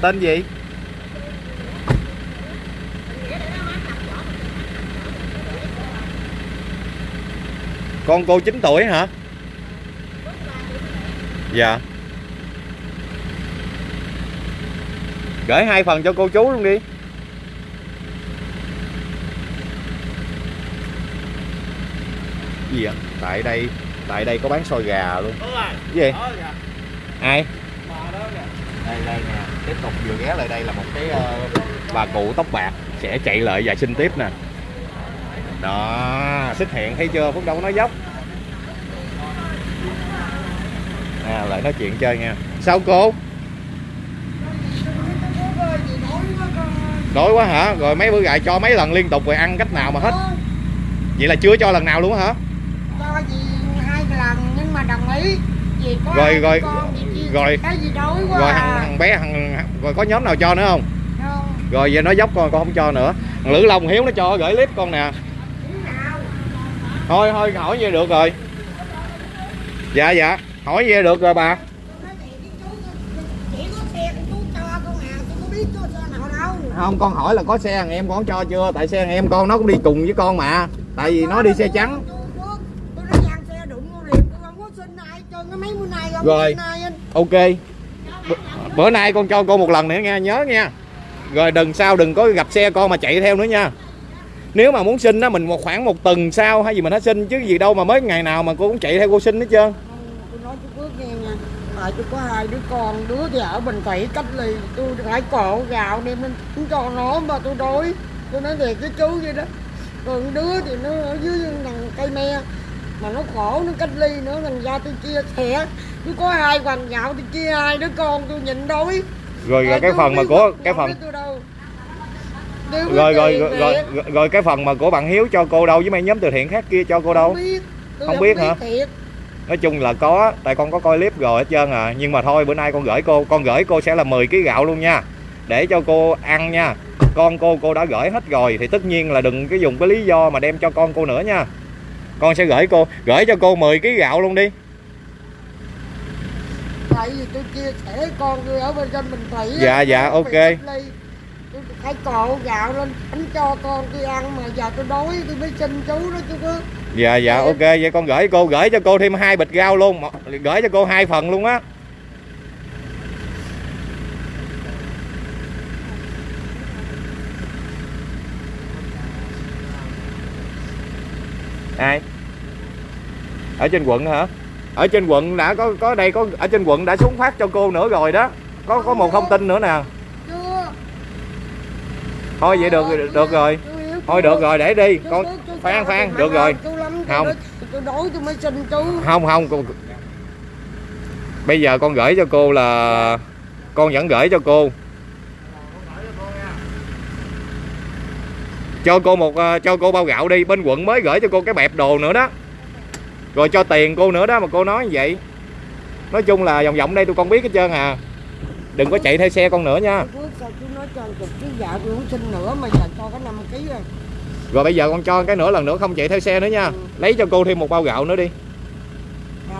Tên gì? Con cô 9 tuổi hả? Dạ. Gửi hai phần cho cô chú luôn đi gì vậy tại đây tại đây có bán xôi gà luôn. Cái gì? Ai? Mà đó kìa. Đây đây nè. Tiếp tục vừa ghé lại đây là một cái ờ, bà cụ tóc bạc sẽ chạy lại và xin tiếp nè. Đó xích hẹn thấy chưa? Phúc đâu có nói dốc. À, lại nói chuyện chơi nha. Sao cô? Đói quá hả? Rồi mấy bữa gài cho mấy lần liên tục rồi ăn cách nào mà hết? Vậy là chưa cho lần nào luôn á hả cho gì hai lần nhưng mà đồng ý vì có Rồi, rồi, con gì rồi. cái gì đói quá rồi à. thằng, thằng bé thằng rồi có nhóm nào cho nữa không? Không. Rồi giờ nó dốc con con không cho nữa. Thằng lữ long hiếu nó cho gửi clip con nè. Thôi thôi hỏi về được rồi. Dạ dạ. Hỏi về được rồi bà. Không con hỏi là có xe thằng em con cho chưa? Tại xe thằng em con nó cũng đi cùng với con mà. Tại vì nó đi xe trắng tôi có tôi nói gian xe đụng vô liền tôi không có xin ai cho cái mấy bữa nay không Rồi. ok. B- bữa nay con cho cô một lần nữa nha nhớ nha. Rồi đừng sao đừng có gặp xe con mà chạy theo nữa nha. Nếu mà muốn xin á mình một khoảng một tuần sau hay gì mình hãy xin chứ gì đâu mà mới ngày nào mà cô cũng chạy theo cô xin hết trơn. Nghe tại tôi có hai đứa con đứa thì ở Bình Thủy cách ly tôi phải cộ gạo đem lên cho nó mà tôi đói. Tôi nói thiệt với chú vậy đó. Còn đứa thì nó ở dưới thằng cây me mà nó khổ nó cách ly nữa thành ra tôi chia sẻ tôi có hai hoàng gạo tôi chia hai đứa con tôi nhịn đói. Rồi, rồi cái phần mà của cái phần rồi rồi rồi, rồi cái phần mà của bạn hiếu cho cô đâu với mấy nhóm từ thiện khác kia cho cô đâu? Không biết. Tôi Không biết hả? nói chung là có tại con có coi clip rồi hết trơn à. Nhưng mà thôi bữa nay con gửi cô con gửi cô sẽ là 10 kg gạo luôn nha. Để cho cô ăn nha. Con cô cô đã gửi hết rồi thì tất nhiên là đừng cái dùng cái lý do mà đem cho con cô nữa nha con sẽ gửi cô gửi cho cô 10 kg gạo luôn đi. Tại vì tôi chia sẻ con tôi ở bên trên Bình Thủy Dạ, dạ, ok. tôi phải cộ gạo lên đánh cho con tôi ăn mà giờ tôi đói tôi mới xin chú đó chú có dạ dạ ok vậy con gửi cô gửi cho cô thêm hai bịch rau luôn. Gửi cho cô hai phần luôn á ai? Ở trên quận hả? Ở trên quận đã có có đây, có, ở trên quận đã xuống phát cho cô nữa rồi đó. Có có một thông tin nữa nè. Thôi vậy được được rồi. Thôi được rồi, để đi. Con, phan phan, được rồi. Không. không không bây giờ con gửi cho cô là con vẫn gửi cho cô. Cho cô một ờ, cho cô bao gạo đi bên quận mới gửi cho cô cái bẹp đồ nữa đó. Rồi cho tiền cô nữa đó mà cô nói như vậy. Nói chung là vòng vòng đây tôi con biết hết trơn à. Đừng có chạy theo xe con nữa nha. Chú sao chú nói cho chục ký gạo tôi không xin nữa mà giờ cho cái 5 ký rồi. Bây giờ con cho cái nữa lần nữa không chạy theo xe nữa nha. Lấy cho cô thêm một bao gạo nữa đi.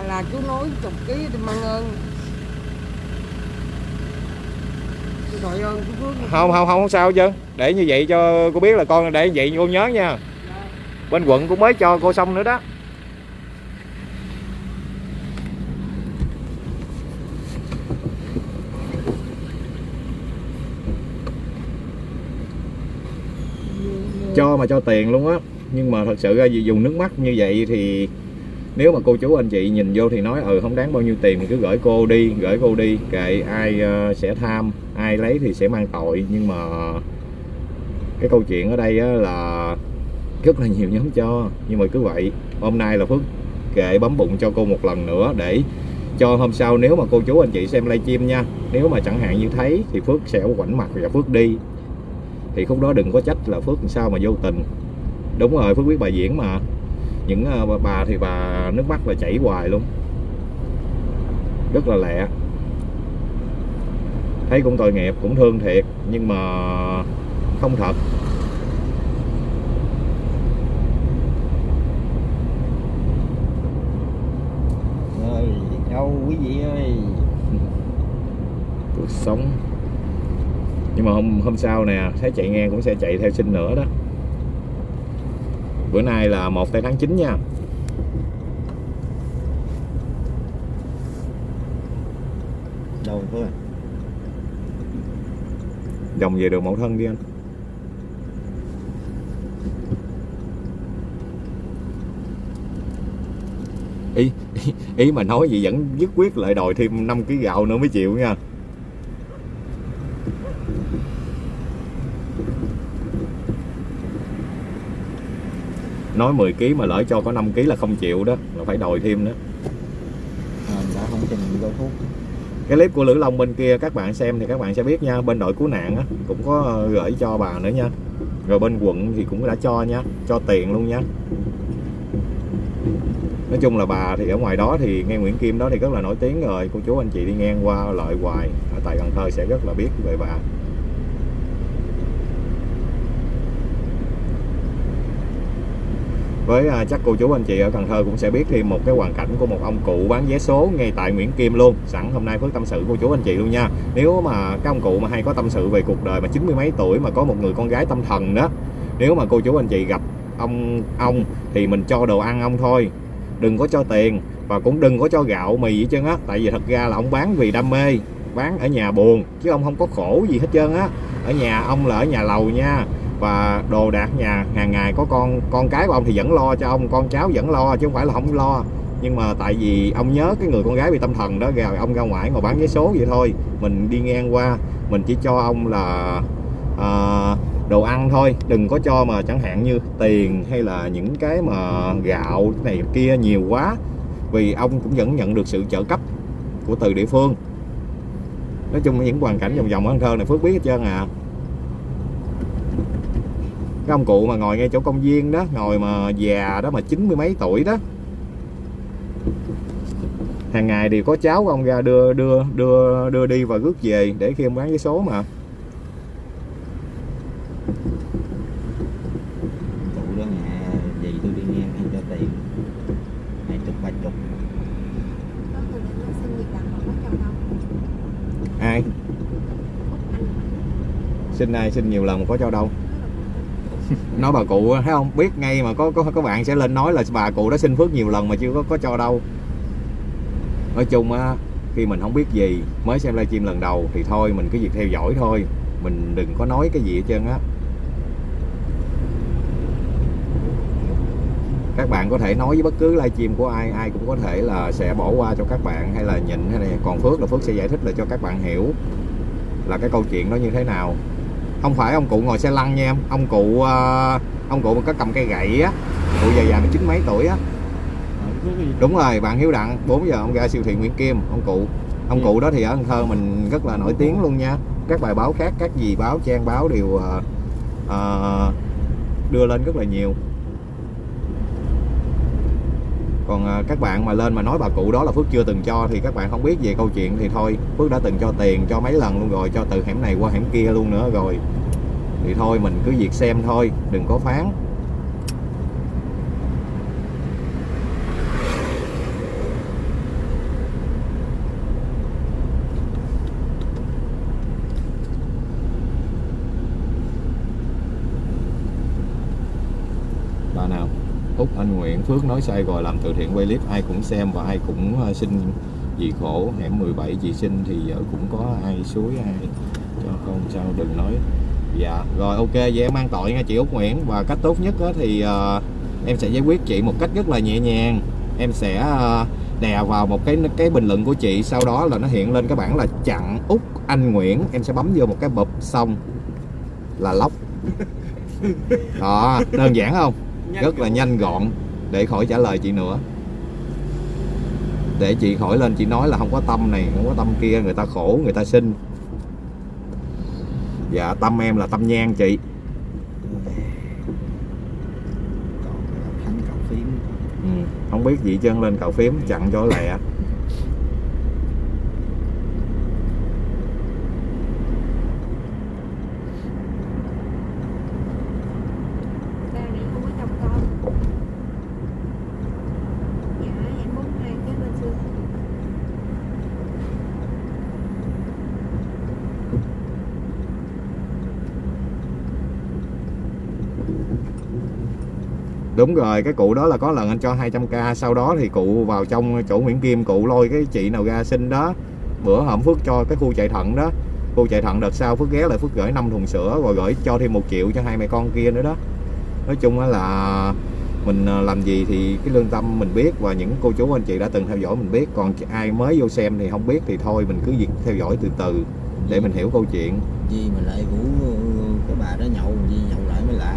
Là chú nói chục ký thì mang ơn tôi đội ơn chú Phước không không không sao chứ để như vậy cho cô biết là con để như vậy cô nhớ nha. Bên quận cũng mới cho cô xong nữa đó. Cho mà cho tiền luôn á. Nhưng mà thật sự ra vì dùng nước mắt như vậy thì nếu mà cô chú anh chị nhìn vô thì nói ừ không đáng bao nhiêu tiền thì cứ gửi cô đi gửi cô đi. Kệ ai ờ, sẽ tham ai lấy thì sẽ mang tội. Nhưng mà cái câu chuyện ở đây á là rất là nhiều nhóm cho. Nhưng mà cứ vậy, hôm nay là phước kệ bấm bụng cho cô một lần nữa để cho hôm sau nếu mà cô chú anh chị xem livestream nha. Nếu mà chẳng hạn như thấy thì phước sẽ quảnh mặt và phước đi. Thì khúc đó đừng có trách là phước làm sao mà vô tình. Đúng rồi, phước biết bài diễn mà. Những bà- bà thì bà nước mắt là chảy hoài luôn. Rất là lẹ thấy cũng tội nghiệp cũng thương thiệt nhưng mà không thật. Rồi đâu quý vị ơi. Cuộc sống. Nhưng mà hôm hôm sau nè thấy chạy ngang cũng sẽ chạy theo xin nữa đó. Bữa nay là một tây tháng 9 nha. Đâu thôi dòng về đường mẫu thân đi anh. Ý, ý mà nói gì vẫn dứt quyết lại đòi thêm 5 kg gạo nữa mới chịu nha. Nói 10 kg mà lỡ cho có 5 kg là không chịu đó là phải đòi thêm nữa à, đã không trình đâu thuốc cái clip của Lữ Long bên kia các bạn xem thì các bạn sẽ biết nha. Bên đội cứu nạn á, cũng có ờ, gửi cho bà nữa nha. Rồi bên quận thì cũng đã cho nha cho tiền luôn nha. Nói chung là bà thì ở ngoài đó thì nghe Nguyễn Kim đó thì rất là nổi tiếng rồi. Cô chú anh chị đi ngang qua lợi hoài. Ở tại Cần Thơ sẽ rất là biết về bà. Với à, chắc cô chú anh chị ở Cần Thơ cũng sẽ biết thêm một cái hoàn cảnh của một ông cụ bán vé số ngay tại Nguyễn Kim luôn. Sẵn hôm nay Phước tâm sự cô chú anh chị luôn nha. Nếu mà các ông cụ mà hay có tâm sự về cuộc đời mà chín mươi mấy tuổi mà có một người con gái tâm thần đó nếu mà cô chú anh chị gặp ông ông thì mình cho đồ ăn ông thôi. Đừng có cho tiền và cũng đừng có cho gạo mì gì trơn á. Tại vì thật ra là ông bán vì đam mê bán ở nhà buồn chứ ông không có khổ gì hết trơn á. Ở nhà ông là ở nhà lầu nha và đồ đạc nhà hàng ngày có con con cái của ông thì vẫn lo cho ông con cháu vẫn lo chứ không phải là không lo. Nhưng mà tại vì ông nhớ cái người con gái bị tâm thần đó rồi ông ra ngoài ngồi bán vé số vậy thôi mình đi ngang qua mình chỉ cho ông là à, đồ ăn thôi đừng có cho mà chẳng hạn như tiền hay là những cái mà gạo này kia nhiều quá vì ông cũng vẫn nhận được sự trợ cấp của từ địa phương. Nói chung những hoàn cảnh vòng vòng ở Cần Thơ này Phước biết hết trơn à cái ông cụ mà ngồi ngay chỗ công viên đó ngồi mà già đó mà chín mươi mấy tuổi đó. Hàng ngày thì có cháu của ông ra đưa đưa đưa đưa đi và rước về để khi ông bán vé số mà. Ai? Xin ai xin nhiều lần có cho đâu nói bà cụ, thấy không? Biết ngay mà có có có bạn sẽ lên nói là bà cụ đó xin phước nhiều lần mà chưa có có cho đâu. Nói chung á, khi mình không biết gì, mới xem livestream lần đầu thì thôi, mình cứ việc theo dõi thôi. Mình đừng có nói cái gì hết trơn á. Các bạn có thể nói với bất cứ livestream của ai ai cũng có thể là sẽ bỏ qua cho các bạn, hay là nhịn, hay này còn phước là phước sẽ giải thích là cho các bạn hiểu là cái câu chuyện nó như thế nào không phải ông cụ ngồi xe lăn nha em. Ông cụ ờ, ông cụ mà có cầm cây gậy á cụ già già chín mấy tuổi á. Đúng rồi bạn hiếu đặng 4 giờ ông ra siêu thị nguyễn kim ông cụ. Ông cụ đó thì ở cần thơ mình rất là nổi tiếng luôn nha. Các bài báo khác các gì báo trang báo đều ờ, đưa lên rất là nhiều còn à, các bạn mà lên mà nói bà cụ đó là Phước chưa từng cho thì các bạn không biết về câu chuyện thì thôi, Phước đã từng cho tiền cho mấy lần luôn rồi, cho từ hẻm này qua hẻm kia luôn nữa rồi. Thì thôi mình cứ việc xem thôi, đừng có phán bà nào Úc Anh Nguyễn Phước nói sai rồi làm từ thiện quay clip ai cũng xem và ai cũng ờ, xin vì khổ hẻm 17 chị sinh thì giờ cũng có ai suối ai cho con sao đừng nói. Dạ rồi ok vậy em mang tội nha chị Úc Nguyễn. Và cách tốt nhất á thì ờ, em sẽ giải quyết chị một cách rất là nhẹ nhàng. Em sẽ ờ, đè vào một cái cái bình luận của chị sau đó là nó hiện lên cái bảng là chặn Úc Anh Nguyễn. Em sẽ bấm vô một cái bụp xong là lóc. Đó đơn giản không? Rất là nhanh gọn để khỏi trả lời chị nữa. Để chị khỏi lên chị nói là không có tâm này không có tâm kia người ta khổ người ta sinh. Dạ tâm em là tâm nhang chị. Cậu ừ. không biết gì chân lên cạo phím chặn cho lẹ Ba này không có chồng con Dạ em 42 kế bên xưa đúng rồi cái cụ đó là có lần anh cho 200k sau đó thì cụ vào trong chỗ Nguyễn Kim cụ lôi cái chị nào ra sinh đó. Bữa hổm Phước cho cái khu chạy thận đó. Khu chạy thận đợt sau Phước ghé lại Phước gửi 5 thùng sữa rồi gửi cho thêm một triệu cho hai mẹ con kia nữa đó. Nói chung là mình à, làm gì thì cái lương tâm mình biết và những cô chú anh chị đã từng theo dõi mình biết. Còn ai mới vô xem thì không biết thì thôi mình cứ việc theo dõi từ từ để mình hiểu câu chuyện. Gì mà lại vũ cái bà đó nhậu gì nhậu lại mới lạ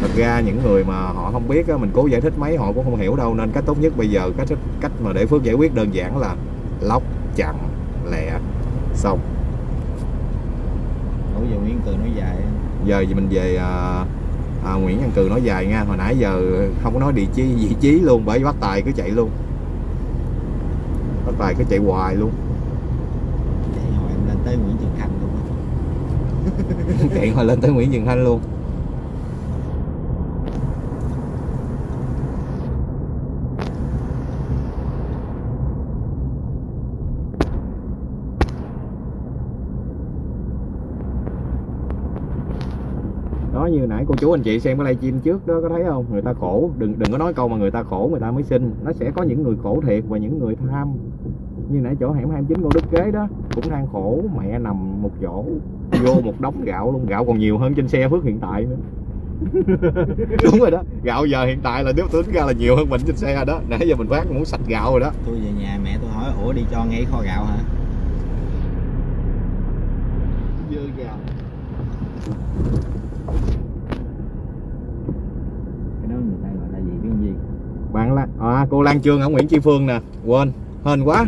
thật ra những người mà họ không biết á, mình cố giải thích mấy họ cũng không hiểu đâu. Nên cách tốt nhất bây giờ cách cách mà để phước giải quyết đơn giản là lóc chặn lẹ xong. Nổi giờ Nguyễn Từ nói dài giờ thì mình về à, à, Nguyễn Văn Cừ nói dài nha. Hồi nãy giờ không có nói địa chí vị trí luôn bởi bắt tài cứ chạy luôn. Bắt tài cứ chạy hoài luôn. Chạy hồi em lên tới Nguyễn Trường Khanh luôn chạy hồi lên tới Nguyễn Trường Thanh luôn đó như nãy cô chú anh chị xem cái livestream trước đó có thấy không? Người ta khổ. Đừng đừng có nói câu mà người ta khổ người ta mới sinh nó sẽ có những người khổ thiệt và những người tham. Như nãy chỗ hẻm 29 Ngô Đức Kế đó cũng đang khổ. Mẹ nằm một chỗ vô một đống gạo luôn. Gạo còn nhiều hơn trên xe Phước hiện tại nữa. Đúng rồi đó. Gạo giờ hiện tại là nếu tính ra là nhiều hơn mình trên xe rồi đó. Nãy giờ mình phát muốn sạch gạo rồi đó. Tôi về nhà mẹ tôi hỏi ủa đi cho ngay kho gạo hả? Dưa gạo cái đó người ta gọi là gì biết không gì bạn là à, cô Lan Trương ở Nguyễn Chi Phương nè. Quên hên quá.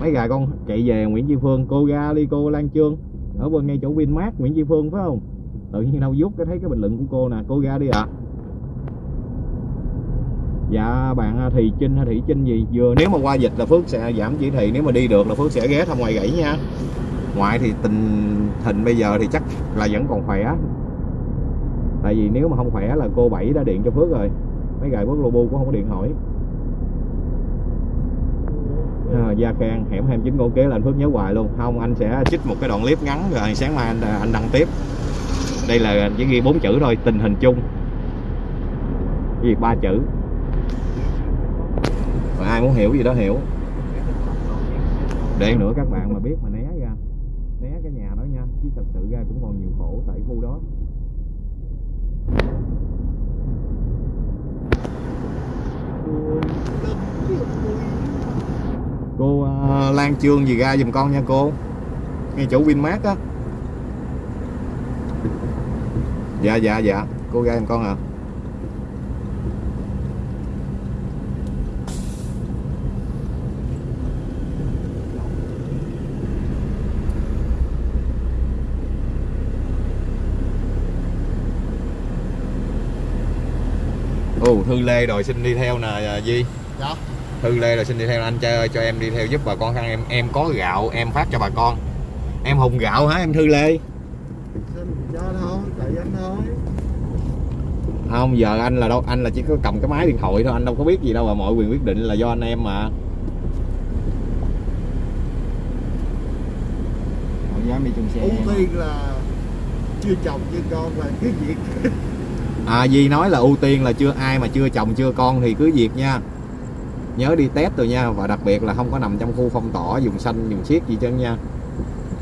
Mấy gà con chạy về Nguyễn Chi Phương cô ra đi cô Lan Trương. Ở bên ngay chỗ Vinmart Nguyễn Chi Phương phải không? Tự nhiên đâu rút cái thấy cái bình luận của cô nè cô ra đi ạ. Dạ bạn à, thì Thị Trinh hay Thị Trinh gì? Vừa nếu mà qua dịch là Phước sẽ giảm chỉ thị nếu mà đi được là Phước sẽ ghé thăm ngoài gãy nha. Ngoại thì tình hình bây giờ thì chắc là vẫn còn khỏe. Tại vì nếu mà không khỏe là cô Bảy đã điện cho Phước rồi mấy gài Phước Lobu cũng không có điện hỏi à, Gia Khang hẻm 29 Cổ Kế là anh Phước nhớ hoài luôn. Không anh sẽ trích một cái đoạn clip ngắn rồi sáng mai anh anh đăng tiếp. Đây là chỉ ghi bốn chữ thôi tình hình chung. Gì ba chữ. Rồi ai muốn hiểu gì đó hiểu. Để nữa các bạn mà biết mà né ra. Né cái nhà đó nha chứ thật sự ra cũng còn nhiều khổ tại khu đó cô uh, Lan Trương gì ra giùm con nha cô. Ngay chỗ Winmart á. Dạ dạ dạ. Cô ra giùm con à Thư Lê đòi xin đi theo nè à, Di. Dạ. Thư Lê đòi xin đi theo anh ơi cho em đi theo giúp bà con khăn. Em em có gạo em phát cho bà con. Em hùng gạo hả em Thư Lê? Xin cho thôi tại anh thôi. Không giờ anh là đâu anh là chỉ có cầm cái máy điện thoại thôi anh đâu có biết gì đâu mà mọi quyền quyết định là do anh em mà. Không dám đi chung xe ưu tiên là chưa chồng chưa con và cứ việc à Di nói là ưu tiên là chưa ai mà chưa chồng chưa con thì cứ việc nha. Nhớ đi test rồi nha và đặc biệt là không có nằm trong khu phong tỏa dùng xanh dùng siết gì chân nha.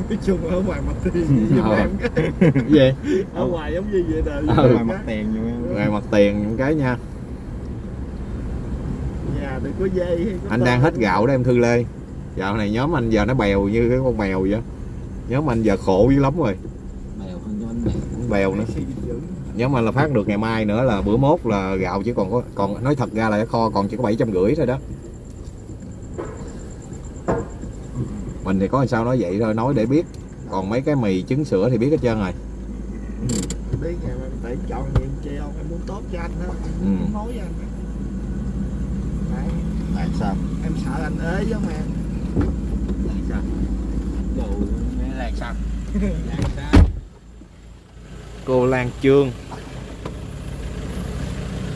Nói chung ở ngoài mặt tiền Ờ. em cái gì? Ở ngoài giống như vậy đời Ừ. ngoài mất tiền nhiều rồi mặt tiền những cái nha. Nhà đừng có dây hay có anh tơ. đang hết gạo đó em Thư Lê. Dạo này nhóm anh giờ nó bèo như cái con mèo vậy nhóm anh giờ khổ dữ lắm rồi. Bèo hơn cho anh bèo. Bèo nữa Nhóm anh là phát được ngày mai nữa là bữa mốt là gạo chỉ còn có còn nói thật ra là cái kho còn chỉ có bảy trăm rưỡi thôi đó. Mình thì có làm sao nói vậy thôi nói để biết. Còn mấy cái mì trứng sữa thì biết hết trơn rồi. Biết ngày mai phải chọn chi không em muốn tốt cho anh đó. Ừ. em muốn nói với anh. Đấy, tại sao? Em sợ anh ế với mà. Tại sao? Đồ nghe là sao? Là sao cô Lan Trương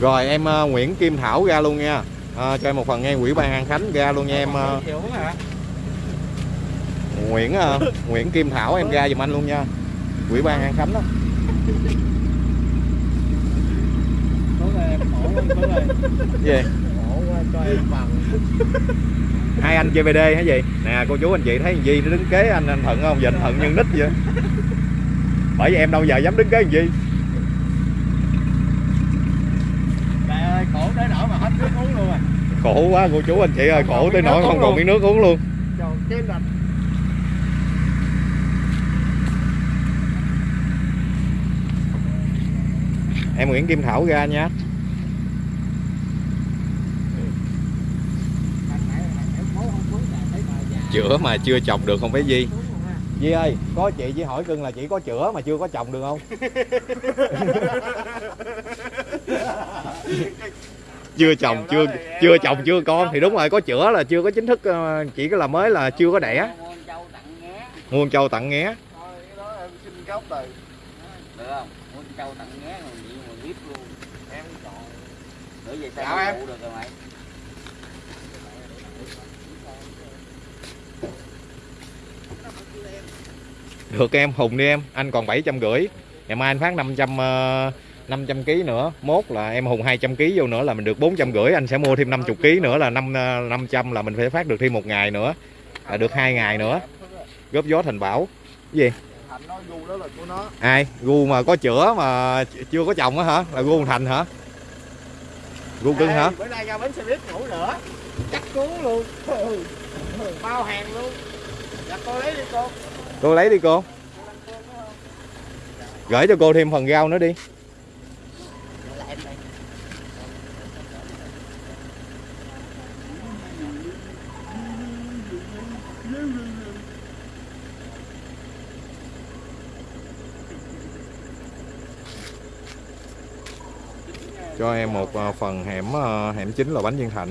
rồi em ờ, Nguyễn Kim Thảo ra luôn nha. Ờ, cho em một phần nghe quỹ ban An Khánh ra luôn nha em hả? Nguyễn ờ, Nguyễn Kim Thảo em ra giùm anh luôn nha. Quỹ ban An Khánh đó. Gì? hai anh chơi BD hả gì nè cô chú anh chị thấy Di nó đứng kế anh anh Thuận không? Anh Thuận nhân nít vậy bởi vì em đâu giờ dám đứng thằng Di trời ơi khổ tới nỗi mà hết nước uống luôn à. Khổ quá cô chú anh chị ơi khổ tới nỗi không còn miếng nước uống luôn. trời cái em Nguyễn Kim Thảo ra nha. Chữa mà chưa chồng được không phải Di Di ơi có chị chỉ hỏi cưng là chỉ có chữa mà chưa có chồng được không? Chưa chồng chưa chưa chồng chưa con thì đúng rồi có chữa là chưa có chính thức ờ, chỉ có là mới là chưa có đẻ. Muôn châu tặng nghé đó em xin gốc từ được không? Muốn châu tặng nghé rồi gì mà biết luôn. Em chọn nữa về Chào em. phụ được rồi mày được em hùng đi em. Anh còn bảy trăm rưỡi. Ngày mai anh phát 500 ờ, 500 kg nữa. Mốt là em hùng 200 kg vô nữa là mình được 400 rưỡi. Anh sẽ mua thêm 50 kg nữa là 5 ờ, 500 là mình phải phát được thêm một ngày nữa. Là được hai ngày nữa. Góp gió thành bảo. Cái gì? Ai? Gu mà có chữa mà chưa có chồng á hả? Là gu thành hả? Gu cưng hả? Bữa nay ra bến xe buýt ngủ nữa. Chắc cuốn luôn. Bao hàng luôn. Dạ cô lấy đi cô cô lấy đi cô gửi cho cô thêm phần rau nữa đi. Cho em một à, phần hẻm à, hẻm chính là bánh viên thạnh.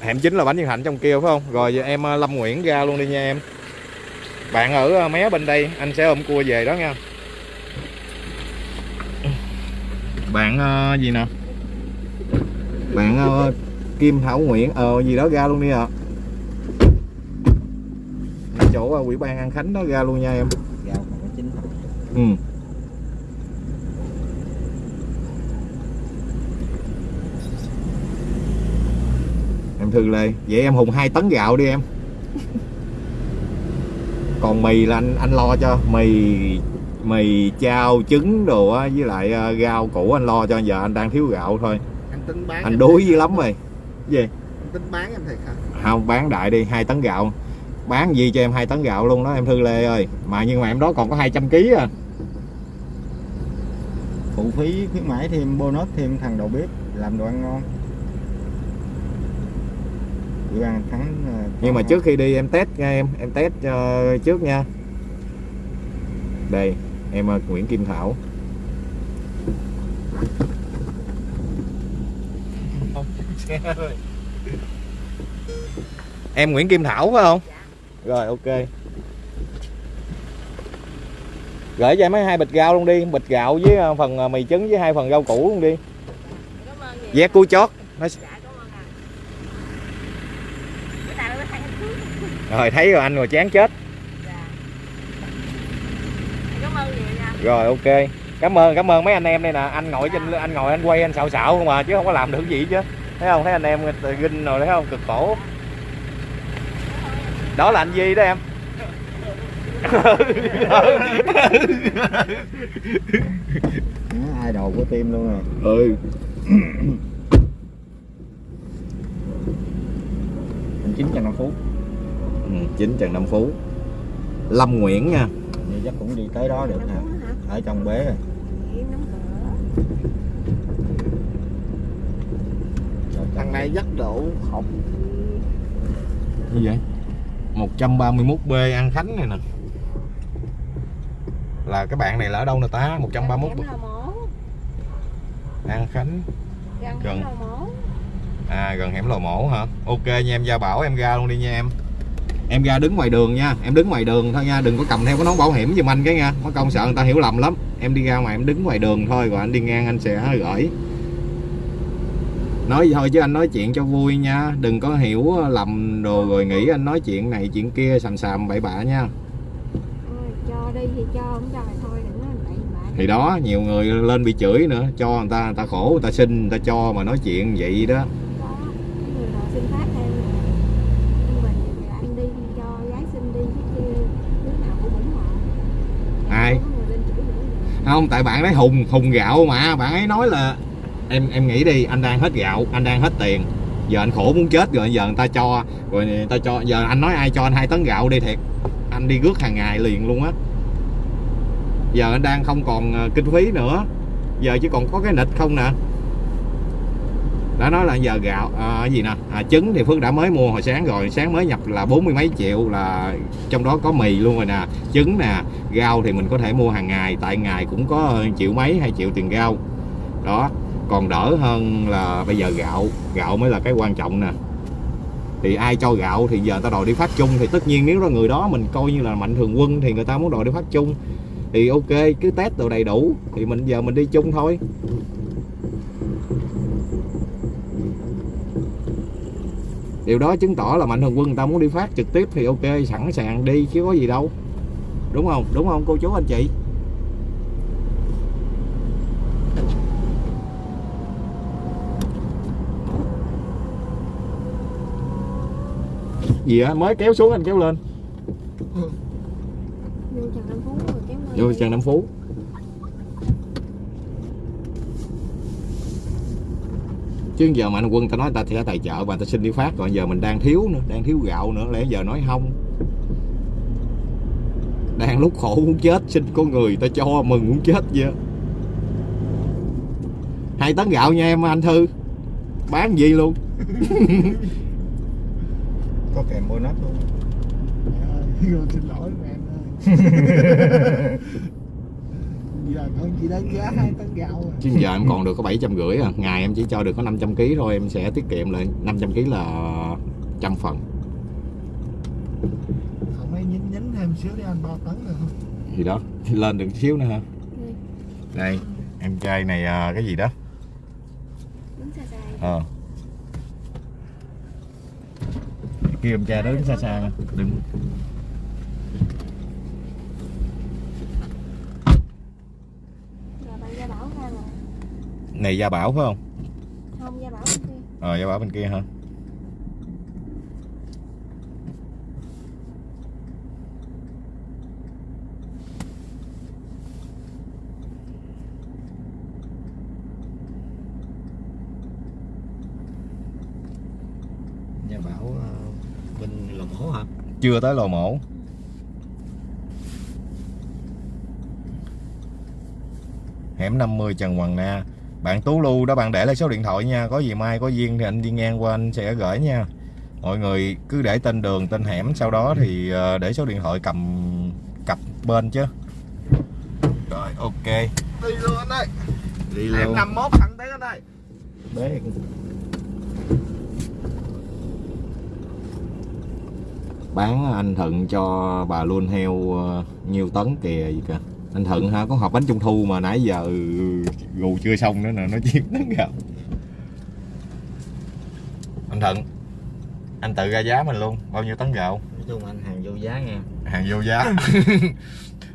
Hẻm chính là bánh viên thạnh trong kia phải không? Rồi giờ em à, lâm nguyễn ra luôn đi nha em bạn ở ờ, mé bên đây anh sẽ ôm cua về đó nha. Bạn ờ, gì nè? Bạn ờ, Kim Thảo Nguyễn ờ gì đó ra luôn đi ạ. Chỗ ờ, ủy ban An Khánh đó ra luôn nha em. Chín ừ. Em thư lê vậy em hùng hai tấn gạo đi em còn mì là anh anh lo cho. Mì mì chao trứng đồ á với lại ờ, rau củ anh lo cho. Giờ anh đang thiếu gạo thôi. Anh tính bán anh đuối dữ lắm rồi. Gì? Anh tính bán em thiệt hả? Không bán đại đi. Hai tấn gạo. Bán gì cho em hai tấn gạo luôn đó em thư lê ơi. Mà nhưng mà em đó còn có 200 kg à. Phụ phí khuyến mãi thêm bonus thêm thằng đầu bếp làm đồ ăn ngon. Ủy ban thắng nhưng mà trước khi đi em test nha em. Em test uh, trước nha. Đây em ờ, Nguyễn Kim Thảo. Em Nguyễn Kim Thảo phải không? Rồi ok. Gửi cho em mấy hai bịch gạo luôn đi. Bịch gạo với ờ, phần mì trứng với hai phần rau củ luôn đi. Vé cua chót. Nó dạ cảm ơn anh bữa nay mới thấy anh thương rồi thấy rồi anh rồi chán chết. Dạ. Cảm ơn nhiều nha. Rồi ok. Cảm ơn cảm ơn mấy anh em đây nè. Anh ngồi trên anh ngồi anh quay anh xạo xạo không mà chứ không có làm được gì chứ. Thấy không? Thấy anh em ginh rồi thấy không? Cực khổ. Đó là anh Di đó em. Đó, idol của team luôn rồi ừ. Anh chín trăm năm phút ừ, chính Trần Nam Phú. Lâm Nguyễn nha. Như chắc cũng đi tới đó được nè. Ở trong bế rồi. Vậy thằng này dắt độ học như vậy? 131B An Khánh này nè. Là cái bạn này là ở đâu nè ta? 131 Răng hẻm Lò Mổ. An Khánh Gần. hẻm Lò Mổ. À gần hẻm lò mổ hả? Ok nha em Gia Bảo em ra luôn đi nha em Em ra đứng ngoài đường nha. Em đứng ngoài đường thôi nha. Đừng có cầm theo cái nón bảo hiểm giùm anh cái nha. Mất công sợ người ta hiểu lầm lắm. Em đi ra ngoài em đứng ngoài đường thôi Rồi anh đi ngang anh sẽ gửi. Nói vậy thôi chứ anh nói chuyện cho vui nha. Đừng có hiểu lầm đồ rồi nghĩ anh nói chuyện này chuyện kia sàm sàm bậy bạ nha. Cho đi thì cho không cho thì thôi đừng nói bậy bạ. Thì đó nhiều người lên bị chửi nữa. Cho người ta người ta khổ người ta xin người ta cho mà nói chuyện vậy đó đó cái người nào xin phát theo như mình thì anh đi cho gái xin đi chứ kia đứa nào cũng ủng hộ Ai? Không có người lên chửi nữa không, tại bạn đấy hùng hùng gạo mà. Bạn ấy nói là em em nghĩ đi, anh đang hết gạo, anh đang hết tiền. Giờ anh khổ muốn chết rồi, giờ người ta cho, rồi người ta cho, giờ anh nói ai cho anh hai tấn gạo đi thiệt. Anh đi rước hàng ngày liền luôn á. Giờ anh đang không còn ờ, kinh phí nữa. Giờ chỉ còn có cái nịch không nè đã nói là giờ gạo à, gì nè? À, trứng thì phước đã mới mua hồi sáng rồi. Sáng mới nhập là bốn mươi mấy triệu là trong đó có mì luôn rồi nè. Trứng nè rau thì mình có thể mua hàng ngày tại ngày cũng có triệu mấy hai triệu tiền rau. Đó còn đỡ hơn là bây giờ gạo. Gạo mới là cái quan trọng nè. Thì ai cho gạo thì giờ ta đòi đi phát chung. Thì tất nhiên nếu là người đó mình coi như là mạnh thường quân thì người ta muốn đòi đi phát chung. Thì ok cứ test đồ đầy đủ. Thì mình giờ mình đi chung thôi. Điều đó chứng tỏ là mạnh thường quân người ta muốn đi phát trực tiếp thì ok sẵn sàng đi chứ có gì đâu. Đúng không? Đúng không cô chú anh chị? Gì á mới kéo xuống anh kéo lên. Vô Trần Nam Phú rồi thôi vô Trần Nam Phú chứ giờ mà anh quân ta nói ta sẽ tài trợ và ta xin đi phát còn giờ mình đang thiếu nữa đang thiếu gạo nữa lẽ giờ nói không. Đang lúc khổ muốn chết xin con người ta cho mừng muốn chết vậy hai tấn gạo nha em anh thư. Bán gì luôn? Có kèm bonus luôn. Dạ, xin lỗi em ơi giờ con chỉ đánh giá hai tấn gạo à. Chứ giờ em còn được có bảy trăm rưỡi à. Ngày em chỉ cho được có 500 kg thôi em sẽ tiết kiệm lại 500 kg là trăm phần. Không ấy nhín nhín thêm xíu để anh ba tấn được không gì đó lên được xíu nữa hả? Ừ. đây em trai này à, cái gì đó? Đứng xa xa ờ. Kêu em trai đó đứng xa xa đừng rồi bạn gia bảo ra là này gia bảo phải không? Không gia bảo bên kia. Ờ gia bảo bên kia hả? Nhà bảo ờ, bên lò mổ hả? Chưa tới lò mổ. Hẻm 50 Trần Hoàng Na bạn Tú Lưu đó bạn để lại số điện thoại nha. Có gì mai có duyên thì anh đi ngang qua anh sẽ gửi nha. Mọi người cứ để tên đường tên hẻm sau đó thì ờ, để số điện thoại cầm cặp bên chứ. Rồi ok. Đi luôn anh ơi. Đi em luôn 51 thẳng tới anh ơi. Bé. bán anh Thuận cho bà luôn heo ờ, nhiêu tấn kìa gì kìa. Anh Thuận ha có hộp bánh trung thu mà nãy giờ gù chưa xong nữa nè nó chiếm tấn gạo anh Thuận anh tự ra giá mình luôn bao nhiêu tấn gạo? Nói chung anh hàng vô giá nha. Hàng vô giá.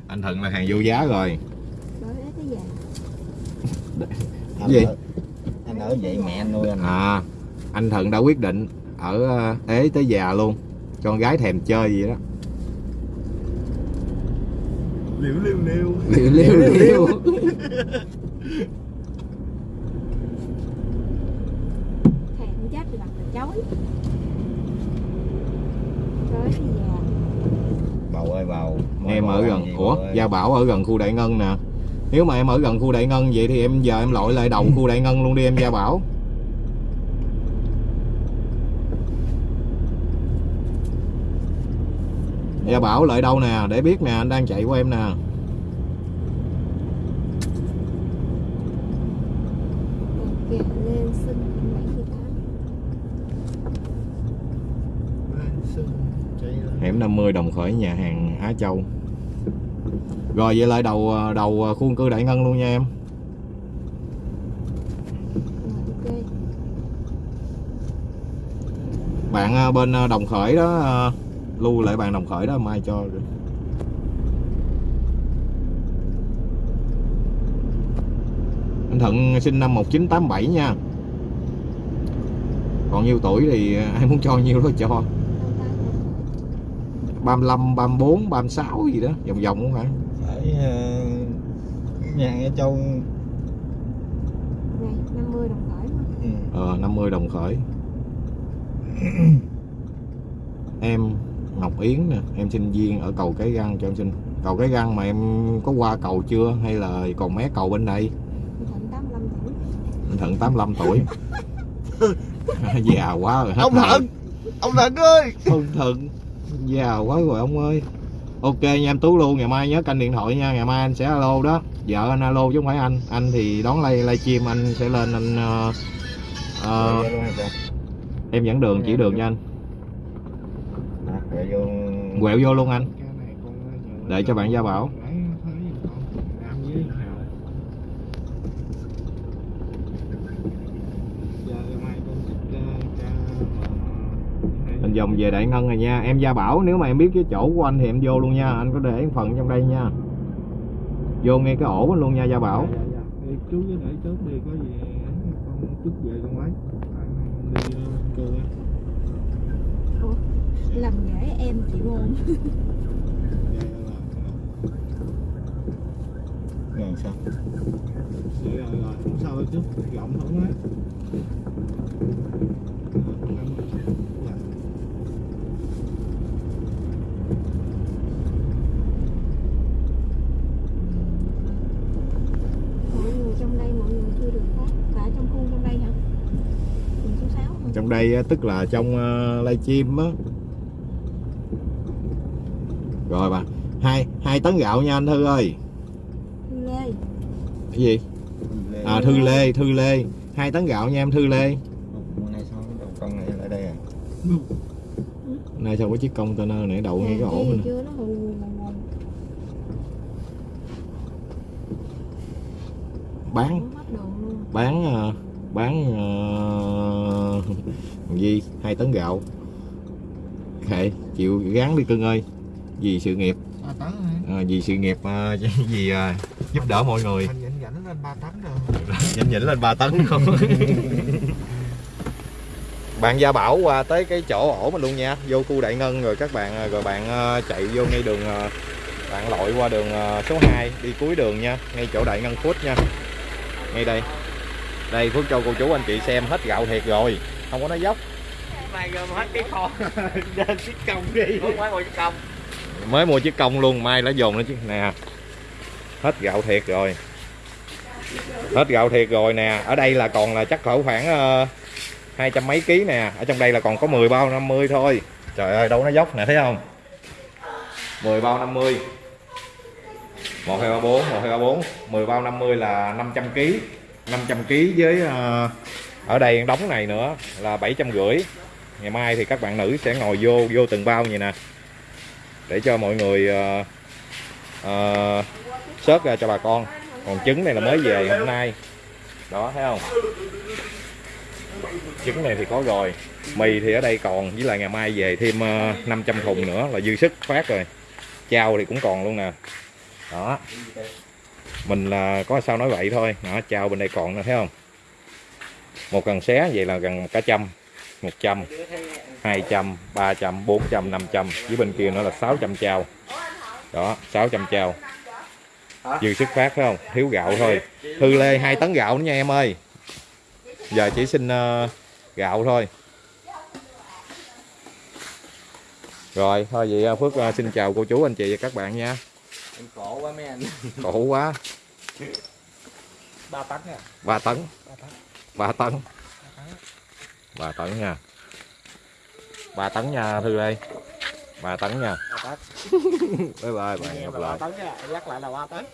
Anh Thuận là hàng vô giá rồi. Anh Gì? ở, anh ở vậy mẹ anh nuôi anh. À anh Thuận đã quyết định ở ờ, ế tới già luôn con gái thèm chơi gì đó. Liễu liêu liêu. Liêu liêu liêu thèm chết chối. Rồi cái gì à? Bầu ơi bầu. Em ở gần ủa ơi? gia bảo ở gần khu đại ngân nè. Nếu mà em ở gần khu đại ngân vậy thì em giờ em lội lại đầu khu đại ngân luôn đi em gia bảo. Gia bảo lại đâu nè? Để biết nè anh đang chạy qua em nè 1,50 đồng khởi nhà hàng Á Châu. Rồi về lại đầu à, đầu à, khuôn cư Đại Ngân luôn nha em. Bạn à, bên Đồng Khởi đó Lưu lại bạn Đồng Khởi đó mai cho. Anh Thận sinh năm 1987 nha. Còn nhiêu tuổi thì ai muốn cho nhiêu đó cho. 35, 34, 36 gì đó vòng vòng cũng phải? Ở ờ, nhà ở châu. Này 50 đồng khởi mà. Ừ. ờ 50 đồng khởi. Em Ngọc Yến nè em sinh viên ở cầu cái răng cho em xin. Cầu cái răng mà em có qua cầu chưa? Hay là còn mé cầu bên đây? Thịnh 85 tuổi. Anh Thuận 85 tuổi. Già quá rồi hết ông thận ông thận ơi! Ông Thuận già quá rồi ông ơi. Ok nha em Tú luôn ngày mai nhớ canh điện thoại nha. Ngày mai anh sẽ alo đó. Vợ anh alo chứ không phải anh. Anh thì đón live livestream anh sẽ lên anh ờ, ờ, hay sao? em dẫn đường chỉ đường cho anh. Vô. Quẹo vô luôn anh. Cái này con giờ- Để cho bạn Gia Bảo. Lấy thấy con làm với nào giờ mai con thích ca ca anh vòng về đại ngân rồi nha. Em gia bảo nếu mà em biết cái chỗ của anh thì em vô luôn nha. Anh có để phần trong đây nha. Vô ngay cái ổ luôn nha gia bảo. Dạ, dạ, dạ. Chú để chốt đi có gì con chút về con lấy đi ờ, cơ làm dễ em chị môn Dạ. Rồi sao? rồi rồi rồi không sao hết chứ. Giọng không á mọi người trong đây mọi người chưa được phát cả trong khu trong đây hả Phường số 6 hả? trong đây tức là trong uh, livestream á. Rồi bà hai hai tấn gạo nha anh thư ơi. Thư Lê. Cái gì? À thư lê thư lê. Hai tấn gạo nha em thư lê. Hôm nay sao đầu con này lại đây à? nay sao có chiếc container này đậu ngay cái ổ hù. bán. Bán ờ, bán uh, gì hai tấn gạo. Kệ chịu gán đi cưng ơi. Vì sự nghiệp. Ờ, vì sự nghiệp ờ, vì ờ, giúp đỡ mọi người. Dẫn dẫn lên ba tấn rồi. Nhanh nhỉnh lên 3 tấn không? Bạn gia bảo qua tới cái chỗ ổ mình luôn nha. Vô khu đại ngân rồi các bạn rồi bạn chạy vô ngay đường bạn lội qua đường số 2 đi cuối đường nha. Ngay chỗ đại ngân food nha. Ngay đây. Đây phước cho cô chú anh chị xem hết gạo thiệt rồi không có nói dốc. Mai gom hết cái kho lên chiếc công đi. Phải một chiếc công mới mua chiếc công luôn mai lá dồn nữa chứ nè. Hết gạo thiệt rồi. Hết gạo thiệt rồi nè. Ở đây là còn là chắc cỡ khoảng ờ, hai trăm mấy ký nè. Ở trong đây là còn có 10 bao 50 thôi. Trời ơi đâu nó dốc nè thấy không? 10 bao 50 1 2 3 4 1 2 3 4 10 bao 50 là 500 ký. 500 ký với ờ, ở đây đóng này nữa là 750 ngày mai thì các bạn nữ sẽ ngồi vô vô từng bao vậy nè. Để cho mọi người sớt uh, search ra cho bà con. Còn trứng này là mới về hôm nay. Đó thấy không? Trứng này thì có rồi. Mì thì ở đây còn với lại ngày mai về thêm ờ, uh, 500 thùng nữa là dư sức phát rồi. Chao thì cũng còn luôn nè. Đó. Mình là có sao nói vậy thôi. Đó chao bên đây còn nè thấy không? Một cần xé vậy là gần cả trăm 100 200 300 400 500 với bên kia nữa là 600 chao đó 600 chao dư sức phát phải không? Thiếu gạo thôi. Thư lê hai tấn gạo nữa nha em ơi. Giờ chỉ xin ờ, gạo thôi. Rồi thôi vậy ờ, phước ờ, xin chào cô chú anh chị và các bạn nha. Em khổ quá mấy anh. khổ quá. 3 tấn nha. 3 tấn 3 tấn. 3 tấn 3 nha. 3 tấn nha Thư ơi. 3 tấn nha. 3 tấn. Bye bye bạn gặp lại. Tấn nha nhắc lại là 3 tấn